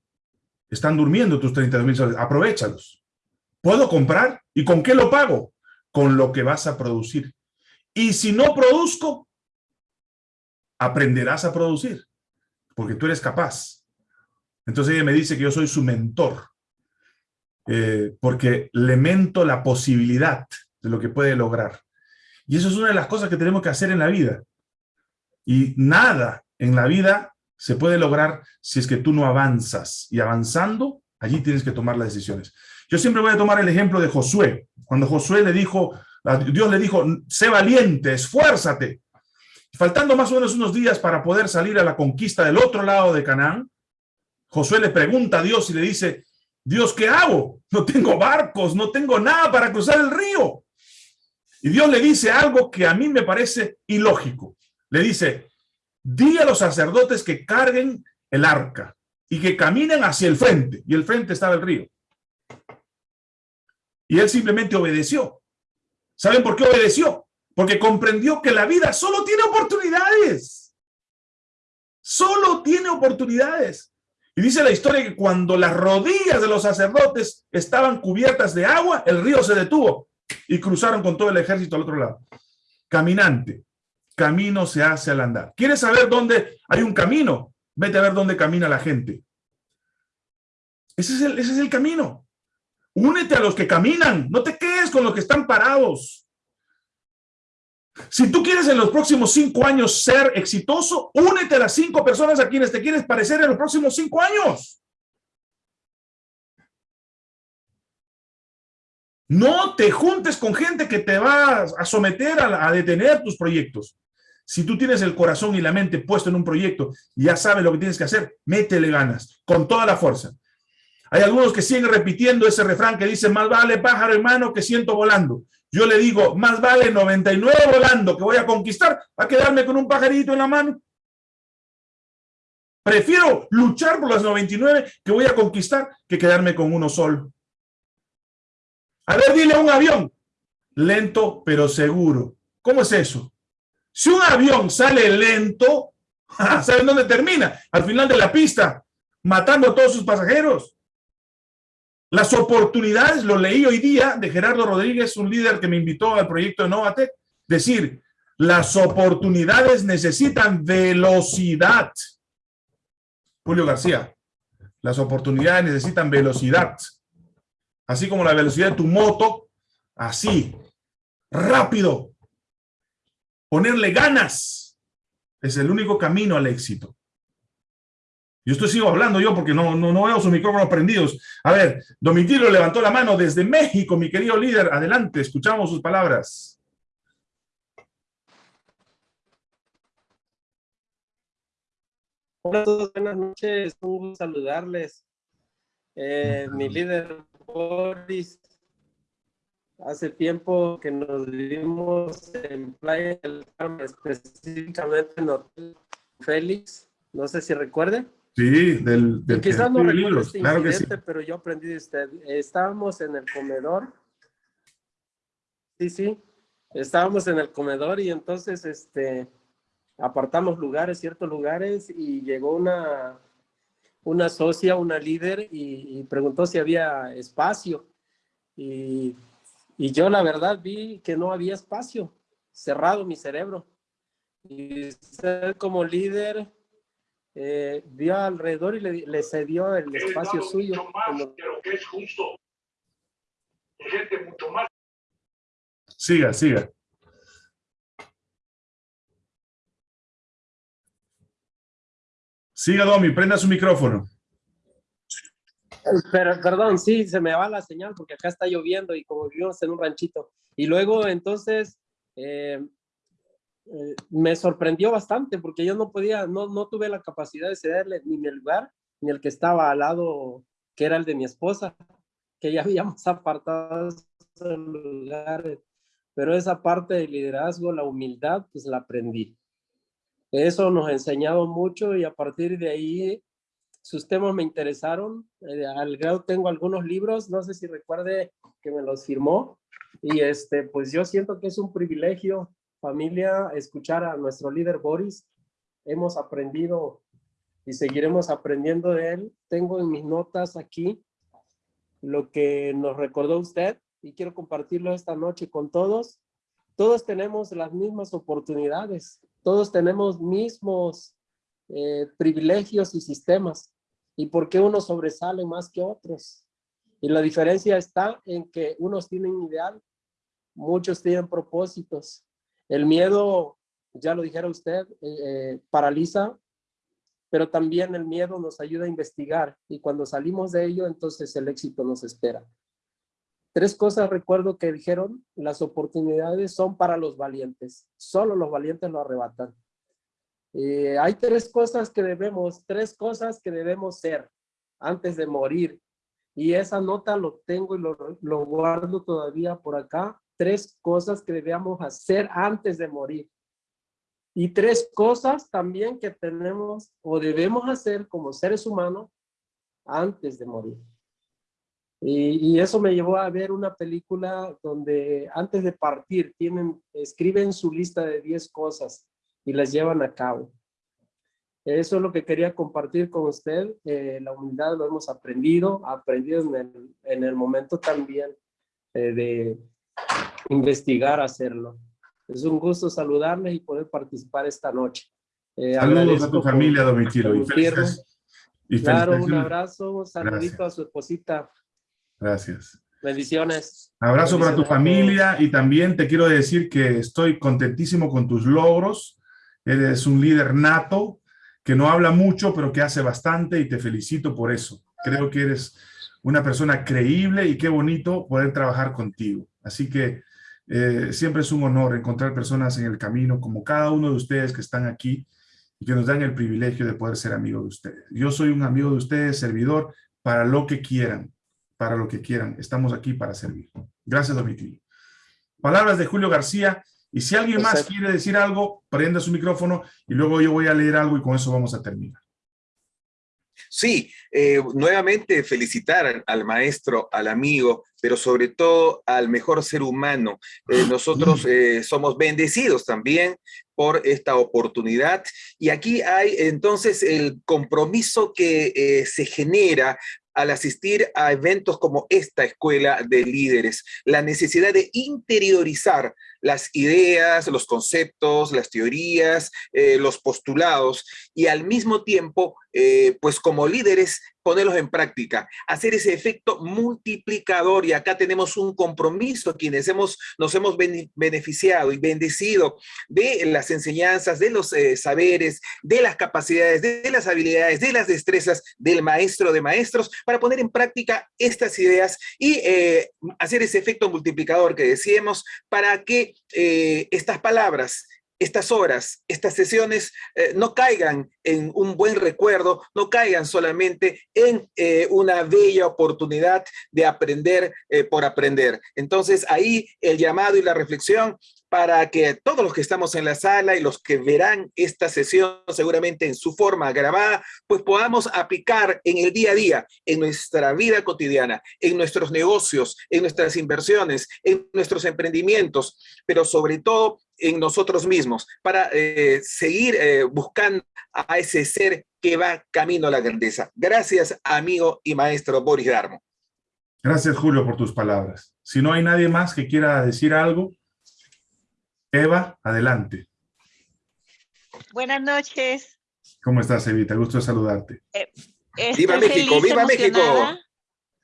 Speaker 1: Están durmiendo tus 32 mil soles. Aprovechalos. ¿Puedo comprar? ¿Y con qué lo pago? Con lo que vas a producir. Y si no produzco, aprenderás a producir, porque tú eres capaz. Entonces ella me dice que yo soy su mentor, eh, porque le mento la posibilidad de lo que puede lograr. Y eso es una de las cosas que tenemos que hacer en la vida. Y nada en la vida se puede lograr si es que tú no avanzas. Y avanzando, allí tienes que tomar las decisiones. Yo siempre voy a tomar el ejemplo de Josué. Cuando Josué le dijo, Dios le dijo, sé valiente, esfuérzate. Faltando más o menos unos días para poder salir a la conquista del otro lado de Canaán, Josué le pregunta a Dios y le dice, Dios, ¿qué hago? No tengo barcos, no tengo nada para cruzar el río. Y Dios le dice algo que a mí me parece ilógico. Le dice, di a los sacerdotes que carguen el arca y que caminen hacia el frente. Y el frente estaba el río. Y él simplemente obedeció. ¿Saben por qué obedeció? Porque comprendió que la vida solo tiene oportunidades. Solo tiene oportunidades. Y dice la historia que cuando las rodillas de los sacerdotes estaban cubiertas de agua, el río se detuvo y cruzaron con todo el ejército al otro lado. Caminante, camino se hace al andar. ¿Quieres saber dónde hay un camino? Vete a ver dónde camina la gente. Ese es el, ese es el camino. Únete a los que caminan, no te quedes con los que están parados. Si tú quieres en los próximos cinco años ser exitoso, únete a las cinco personas a quienes te quieres parecer en los próximos cinco años. No te juntes con gente que te va a someter a, detener tus proyectos. Si tú tienes el corazón y la mente puesto en un proyecto y ya sabes lo que tienes que hacer, métele ganas, con toda la fuerza. Hay algunos que siguen repitiendo ese refrán que dice, más vale pájaro en mano que ciento volando. Yo le digo, más vale 99 volando que voy a conquistar a quedarme con un pajarito en la mano. Prefiero luchar por las 99 que voy a conquistar que quedarme con uno solo. A ver, dile a un avión, lento pero seguro. ¿Cómo es eso? Si un avión sale lento, ¿saben dónde termina? Al final de la pista, matando a todos sus pasajeros. Las oportunidades, lo leí hoy día de Gerardo Rodríguez, un líder que me invitó al proyecto de Novatec, decir, las oportunidades necesitan velocidad. Julio García, las oportunidades necesitan velocidad. Así como la velocidad de tu moto, así, rápido. Ponerle ganas es el único camino al éxito. Yo estoy sigo hablando yo porque no, no, no veo sus micrófonos prendidos. A ver, Domitilo levantó la mano desde México, mi querido líder. Adelante, escuchamos sus palabras.
Speaker 7: Hola a todos, buenas noches. Un gusto saludarles. Eh, mi líder Boris, hace tiempo que nos vimos en Playa del Carmen, específicamente en Hotel Félix. No sé si recuerden.
Speaker 1: Sí, del, del
Speaker 7: Quizás no recuerdo este claro que sí. pero yo aprendí de usted. Estábamos en el comedor. Sí, sí. Estábamos en el comedor y entonces este, apartamos lugares, ciertos lugares, y llegó una, una socia, una líder, y, preguntó si había espacio. Y, y yo la verdad vi que no había espacio, cerrado mi cerebro. Y usted como líder eh, vio alrededor y le, le cedió el espacio suyo.
Speaker 1: Siga, siga. Siga, Domi, prenda su micrófono.
Speaker 7: Pero, perdón, sí, se me va la señal porque acá está lloviendo y como vivimos en un ranchito. Y luego, entonces, eh, eh, me sorprendió bastante porque yo no podía, no, no tuve la capacidad de cederle ni mi lugar, ni el que estaba al lado, que era el de mi esposa, que ya habíamos apartado lugares. Pero esa parte del liderazgo, la humildad, pues la aprendí. Eso nos ha enseñado mucho y a partir de ahí sus temas me interesaron. Eh, al grado tengo algunos libros, no sé si recuerde que me los firmó. Y este, pues yo siento que es un privilegio, familia, escuchar a nuestro líder Boris. Hemos aprendido y seguiremos aprendiendo de él. Tengo en mis notas aquí lo que nos recordó usted y quiero compartirlo esta noche con todos. Todos tenemos las mismas oportunidades, todos tenemos mismos eh, privilegios y sistemas. ¿Y por qué unos sobresalen más que otros? Y la diferencia está en que unos tienen ideal, muchos tienen propósitos. El miedo, ya lo dijera usted, eh, paraliza, pero también el miedo nos ayuda a investigar y cuando salimos de ello, entonces el éxito nos espera. Tres cosas recuerdo que dijeron, las oportunidades son para los valientes, solo los valientes lo arrebatan. Eh, hay tres cosas que debemos, tres cosas que debemos ser antes de morir. Y esa nota lo tengo y lo, guardo todavía por acá. Tres cosas que debemos hacer antes de morir. Y tres cosas también que tenemos o debemos hacer como seres humanos antes de morir. Y, y, eso me llevó a ver una película donde antes de partir tienen, escriben su lista de 10 cosas y las llevan a cabo. Eso es lo que quería compartir con usted. Eh, la humildad lo hemos aprendido, aprendido en el, en el momento también eh, de investigar hacerlo. Es un gusto saludarles y poder participar esta noche.
Speaker 1: Eh, Saludos a tu familia, Domitilo.
Speaker 7: Y, y claro, un abrazo, un saludito a su esposita.
Speaker 1: Gracias.
Speaker 7: Bendiciones.
Speaker 1: Abrazo para tu familia y también te quiero decir que estoy contentísimo con tus logros Eres un líder nato, que no habla mucho, pero que hace bastante y te felicito por eso. Creo que eres una persona creíble y qué bonito poder trabajar contigo. Así que eh, siempre es un honor encontrar personas en el camino como cada uno de ustedes que están aquí y que nos dan el privilegio de poder ser amigos de ustedes. Yo soy un amigo de ustedes, servidor, para lo que quieran, para lo que quieran. Estamos aquí para servir. Gracias, Domitilo. Palabras de Julio García. Y si alguien más quiere decir algo, prenda su micrófono y luego yo voy a leer algo y con eso vamos a terminar.
Speaker 8: Sí, eh, nuevamente felicitar al, maestro, al amigo, pero sobre todo al mejor ser humano. Eh, nosotros eh, somos bendecidos también por esta oportunidad. Y aquí hay entonces el compromiso que se genera al asistir a eventos como esta escuela de líderes, la necesidad de interiorizar las ideas, los conceptos, las teorías, eh, los postulados y al mismo tiempo, eh, pues como líderes, ponerlos en práctica, hacer ese efecto multiplicador. Y acá tenemos un compromiso quienes hemos, nos hemos beneficiado y bendecido de las enseñanzas, de los eh, saberes, de las capacidades, de las habilidades, de las destrezas del maestro de maestros para poner en práctica estas ideas y hacer ese efecto multiplicador que decíamos para que eh, estas palabras, estas horas, estas sesiones eh, no caigan en un buen recuerdo, no caigan solamente en eh, una bella oportunidad de aprender por aprender. Entonces ahí el llamado y la reflexión para que todos los que estamos en la sala y los que verán esta sesión seguramente en su forma grabada, pues podamos aplicar en el día a día, en nuestra vida cotidiana, en nuestros negocios, en nuestras inversiones, en nuestros emprendimientos, pero sobre todo en nosotros mismos, para eh, seguir eh, buscando a ese ser que va camino a la grandeza. Gracias, amigo y maestro Boris Darmo.
Speaker 1: Gracias, Julio, por tus palabras. Si no hay nadie más que quiera decir algo, Eva, adelante.
Speaker 9: Buenas noches.
Speaker 1: ¿Cómo estás, Evita? Gusto de saludarte.
Speaker 8: Eh, ¡Viva México! ¡Viva México!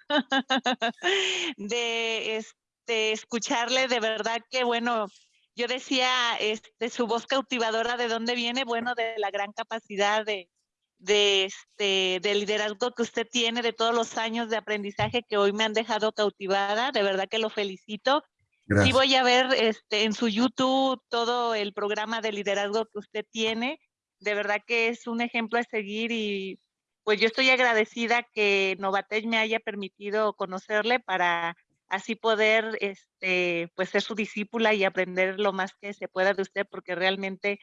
Speaker 9: De este, escucharle, de verdad que, bueno, yo decía, este, su voz cautivadora, ¿de dónde viene? Bueno, de la gran capacidad de, de, este, de liderazgo que usted tiene, de todos los años de aprendizaje que hoy me han dejado cautivada. De verdad que lo felicito Sí voy a ver este, en su YouTube todo el programa de liderazgo que usted tiene. De verdad que es un ejemplo a seguir y pues yo estoy agradecida que Novatech me haya permitido conocerle para así poder este, pues ser su discípula y aprender lo más que se pueda de usted porque realmente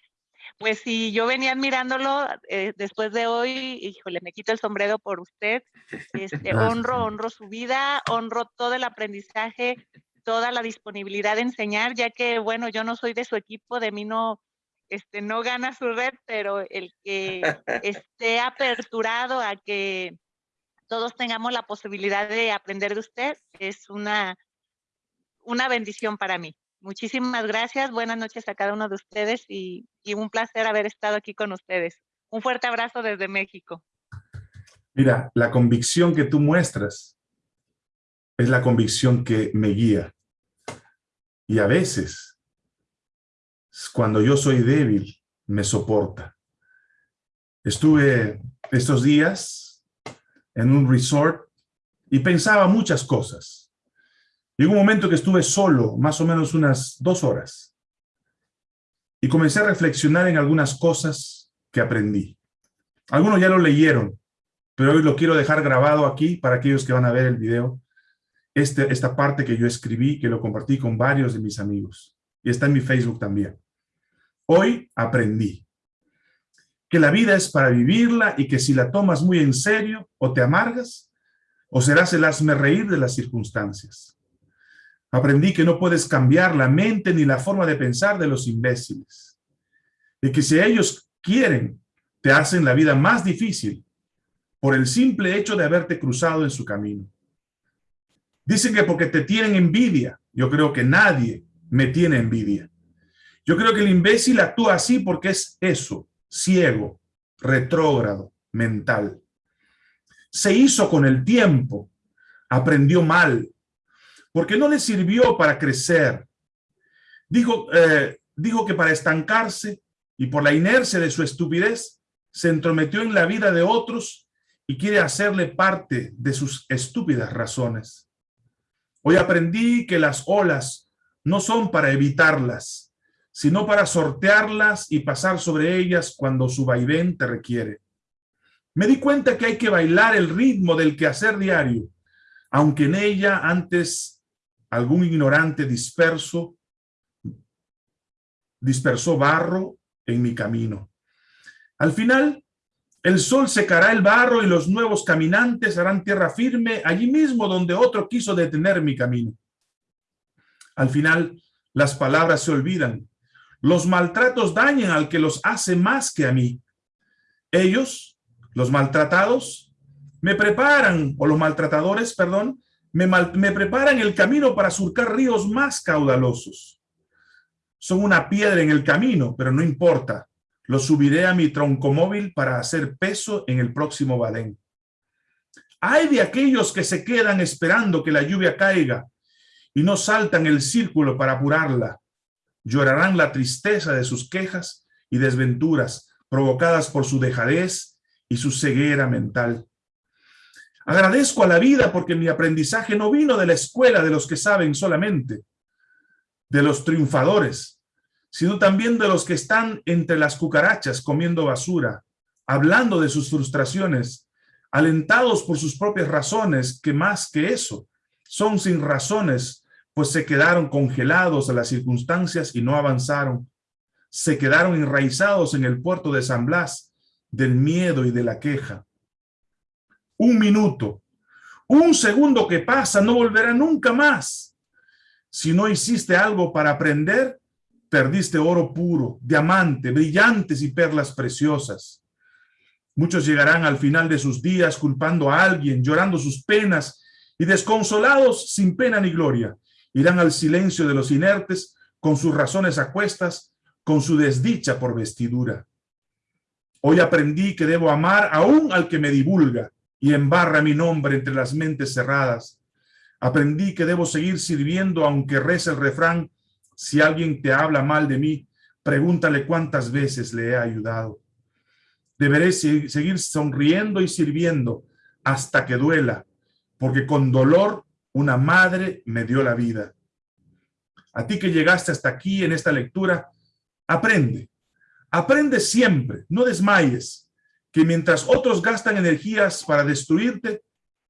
Speaker 9: pues si yo venía admirándolo eh, después de hoy, híjole, me quito el sombrero por usted. Este, honro, honro su vida, honro todo el aprendizaje, toda la disponibilidad de enseñar, ya que, bueno, yo no soy de su equipo, de mí no, este, no gana su red, pero el que esté aperturado a que todos tengamos la posibilidad de aprender de usted es una, una bendición para mí. Muchísimas gracias, buenas noches a cada uno de ustedes y, y un placer haber estado aquí con ustedes. Un fuerte abrazo desde México.
Speaker 1: Mira, la convicción que tú muestras es la convicción que me guía. Y a veces, cuando yo soy débil, me soporta. Estuve estos días en un resort y pensaba muchas cosas. Llegó un momento que estuve solo, más o menos unas dos horas. Y comencé a reflexionar en algunas cosas que aprendí. Algunos ya lo leyeron, pero hoy lo quiero dejar grabado aquí para aquellos que van a ver el video este, esta parte que yo escribí, que lo compartí con varios de mis amigos. Y está en mi Facebook también. Hoy aprendí que la vida es para vivirla y que si la tomas muy en serio, o te amargas, o serás el hazme reír de las circunstancias. Aprendí que no puedes cambiar la mente ni la forma de pensar de los imbéciles. Y que si ellos quieren, te hacen la vida más difícil por el simple hecho de haberte cruzado en su camino. Dicen que porque te tienen envidia. Yo creo que nadie me tiene envidia. Yo creo que el imbécil actúa así porque es eso, ciego, retrógrado, mental. Se hizo con el tiempo, aprendió mal, porque no le sirvió para crecer. Dijo, eh, dijo que para estancarse y por la inercia de su estupidez, se entrometió en la vida de otros y quiere hacerle parte de sus estúpidas razones. Hoy aprendí que las olas no son para evitarlas, sino para sortearlas y pasar sobre ellas cuando su vaivén te requiere. Me di cuenta que hay que bailar el ritmo del quehacer diario, aunque en ella antes algún ignorante disperso dispersó barro en mi camino. Al final, el sol secará el barro y los nuevos caminantes harán tierra firme allí mismo donde otro quiso detener mi camino. Al final, las palabras se olvidan. Los maltratos dañan al que los hace más que a mí. Ellos, los maltratados, me preparan, o los maltratadores, perdón, me, me preparan el camino para surcar ríos más caudalosos. Son una piedra en el camino, pero no importa lo subiré a mi troncomóvil para hacer peso en el próximo badén. Hay de aquellos que se quedan esperando que la lluvia caiga y no saltan el círculo para apurarla. Llorarán la tristeza de sus quejas y desventuras provocadas por su dejadez y su ceguera mental. Agradezco a la vida porque mi aprendizaje no vino de la escuela de los que saben solamente, de los triunfadores, sino también de los que están entre las cucarachas comiendo basura, hablando de sus frustraciones, alentados por sus propias razones, que más que eso, son sin razones, pues se quedaron congelados a las circunstancias y no avanzaron. Se quedaron enraizados en el puerto de San Blas, del miedo y de la queja. Un minuto, un segundo que pasa no volverá nunca más. Si no hiciste algo para aprender, perdiste oro puro, diamante, brillantes y perlas preciosas. Muchos llegarán al final de sus días culpando a alguien, llorando sus penas y desconsolados sin pena ni gloria. Irán al silencio de los inertes con sus razones a cuestas, con su desdicha por vestidura. Hoy aprendí que debo amar aún al que me divulga y embarra mi nombre entre las mentes cerradas. Aprendí que debo seguir sirviendo aunque reza el refrán si alguien te habla mal de mí, pregúntale cuántas veces le he ayudado. Deberé seguir sonriendo y sirviendo hasta que duela, porque con dolor una madre me dio la vida. A ti que llegaste hasta aquí en esta lectura, aprende. Aprende siempre, no desmayes, que mientras otros gastan energías para destruirte,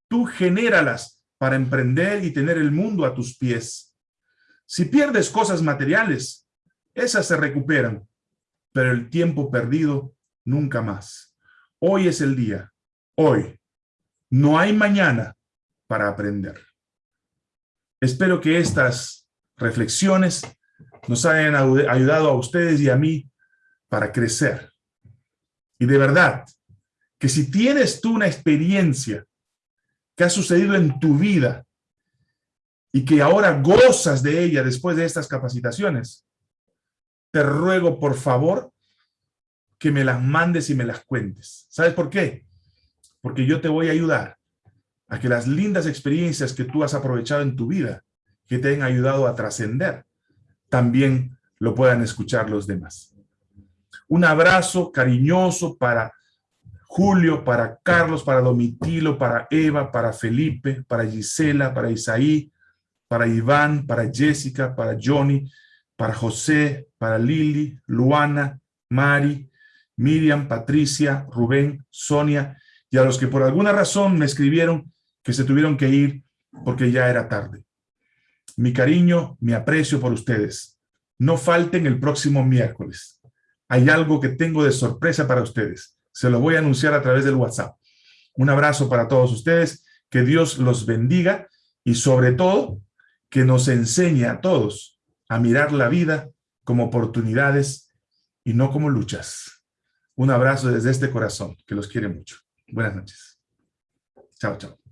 Speaker 1: tú genéralas para emprender y tener el mundo a tus pies. Si pierdes cosas materiales, esas se recuperan, pero el tiempo perdido nunca más. Hoy es el día, hoy. No hay mañana para aprender. Espero que estas reflexiones nos hayan ayudado a ustedes y a mí para crecer. Y de verdad, que si tienes tú una experiencia que ha sucedido en tu vida y que ahora gozas de ella después de estas capacitaciones, te ruego por favor que me las mandes y me las cuentes. ¿Sabes por qué? Porque yo te voy a ayudar a que las lindas experiencias que tú has aprovechado en tu vida, que te han ayudado a trascender, también lo puedan escuchar los demás. Un abrazo cariñoso para Julio, para Carlos, para Domitilo, para Eva, para Felipe, para Gisela, para Isaí, para Iván, para Jessica, para Johnny, para José, para Lili, Luana, Mari, Miriam, Patricia, Rubén, Sonia, y a los que por alguna razón me escribieron que se tuvieron que ir porque ya era tarde. Mi cariño, mi aprecio por ustedes. No falten el próximo miércoles. Hay algo que tengo de sorpresa para ustedes. Se lo voy a anunciar a través del WhatsApp. Un abrazo para todos ustedes, que Dios los bendiga y sobre todo que nos enseñe a todos a mirar la vida como oportunidades y no como luchas. Un abrazo desde este corazón, que los quiere mucho. Buenas noches. Chao, chao.